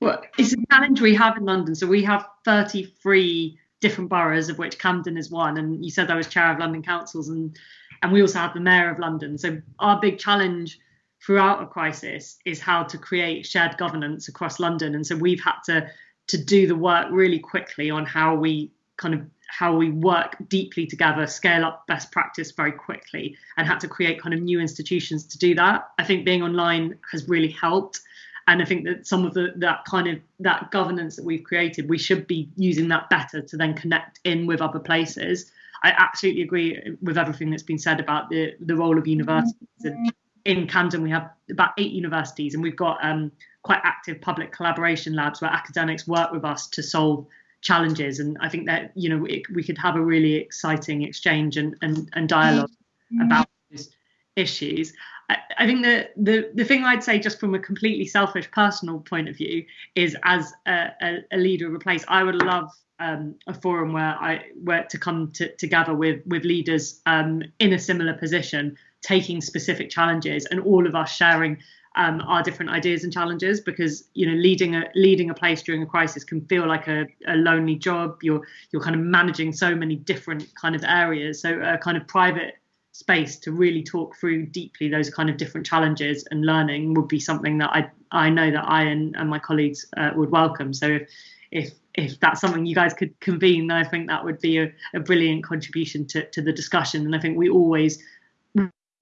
Well it's a challenge we have in london. So we have 33 different boroughs of which camden is one. And you said i was chair of london councils and and we also have the mayor of london. So our big challenge throughout a crisis is how to create shared governance across london. And so we've had to to do the work really quickly on how we kind of how we work deeply together, scale up best practice very quickly, and had to create kind of new institutions to do that. I think being online has really helped. And I think that some of the that kind of that governance that we've created, we should be using that better to then connect in with other places. I absolutely agree with everything that's been said about the the role of universities. And in Camden, we have about eight universities, and we've got um, quite active public collaboration labs where academics work with us to solve challenges. And I think that you know it, we could have a really exciting exchange and and, and dialogue mm-hmm. about those issues. I, I think the, the the thing I'd say, just from a completely selfish personal point of view, is as a, a, a leader of a place, I would love um, a forum where I where to come to, together with with leaders um, in a similar position, taking specific challenges, and all of us sharing um, our different ideas and challenges because you know leading a leading a place during a crisis can feel like a, a lonely job. You're you're kind of managing so many different kind of areas. So a kind of private space to really talk through deeply those kind of different challenges and learning would be something that I I know that I and, and my colleagues uh, would welcome. So if if if that's something you guys could convene then I think that would be a, a brilliant contribution to, to the discussion. And I think we always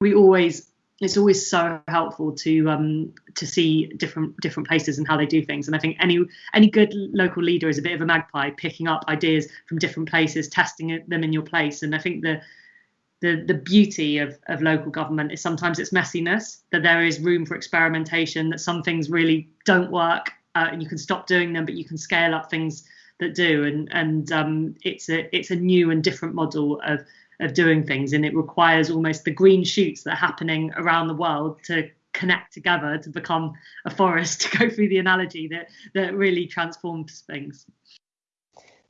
we always it's always so helpful to um, to see different different places and how they do things. And I think any any good local leader is a bit of a magpie, picking up ideas from different places, testing them in your place. And I think the the the beauty of of local government is sometimes its messiness, that there is room for experimentation, that some things really don't work, uh, and you can stop doing them, but you can scale up things that do. And and um, it's a it's a new and different model of of doing things and it requires almost the green shoots that are happening around the world to connect together to become a forest to go through the analogy that that really transforms things.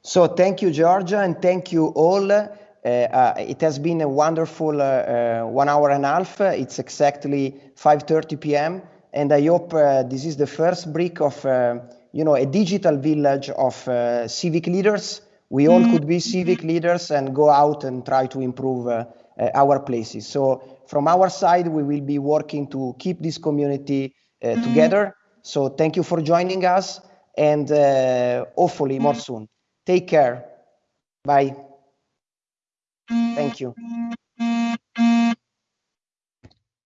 So thank you georgia and thank you all. Uh, uh, it has been a wonderful uh, uh one hour and a half. It's exactly 5.30 p.m and i hope uh, this is the first brick of you know a digital village of civic leaders we all could be civic leaders and go out and try to improve uh, uh, our places. So from our side, we will be working to keep this community uh, mm-hmm. together. So thank you for joining us and uh, hopefully more soon. Take care. Bye. Thank you.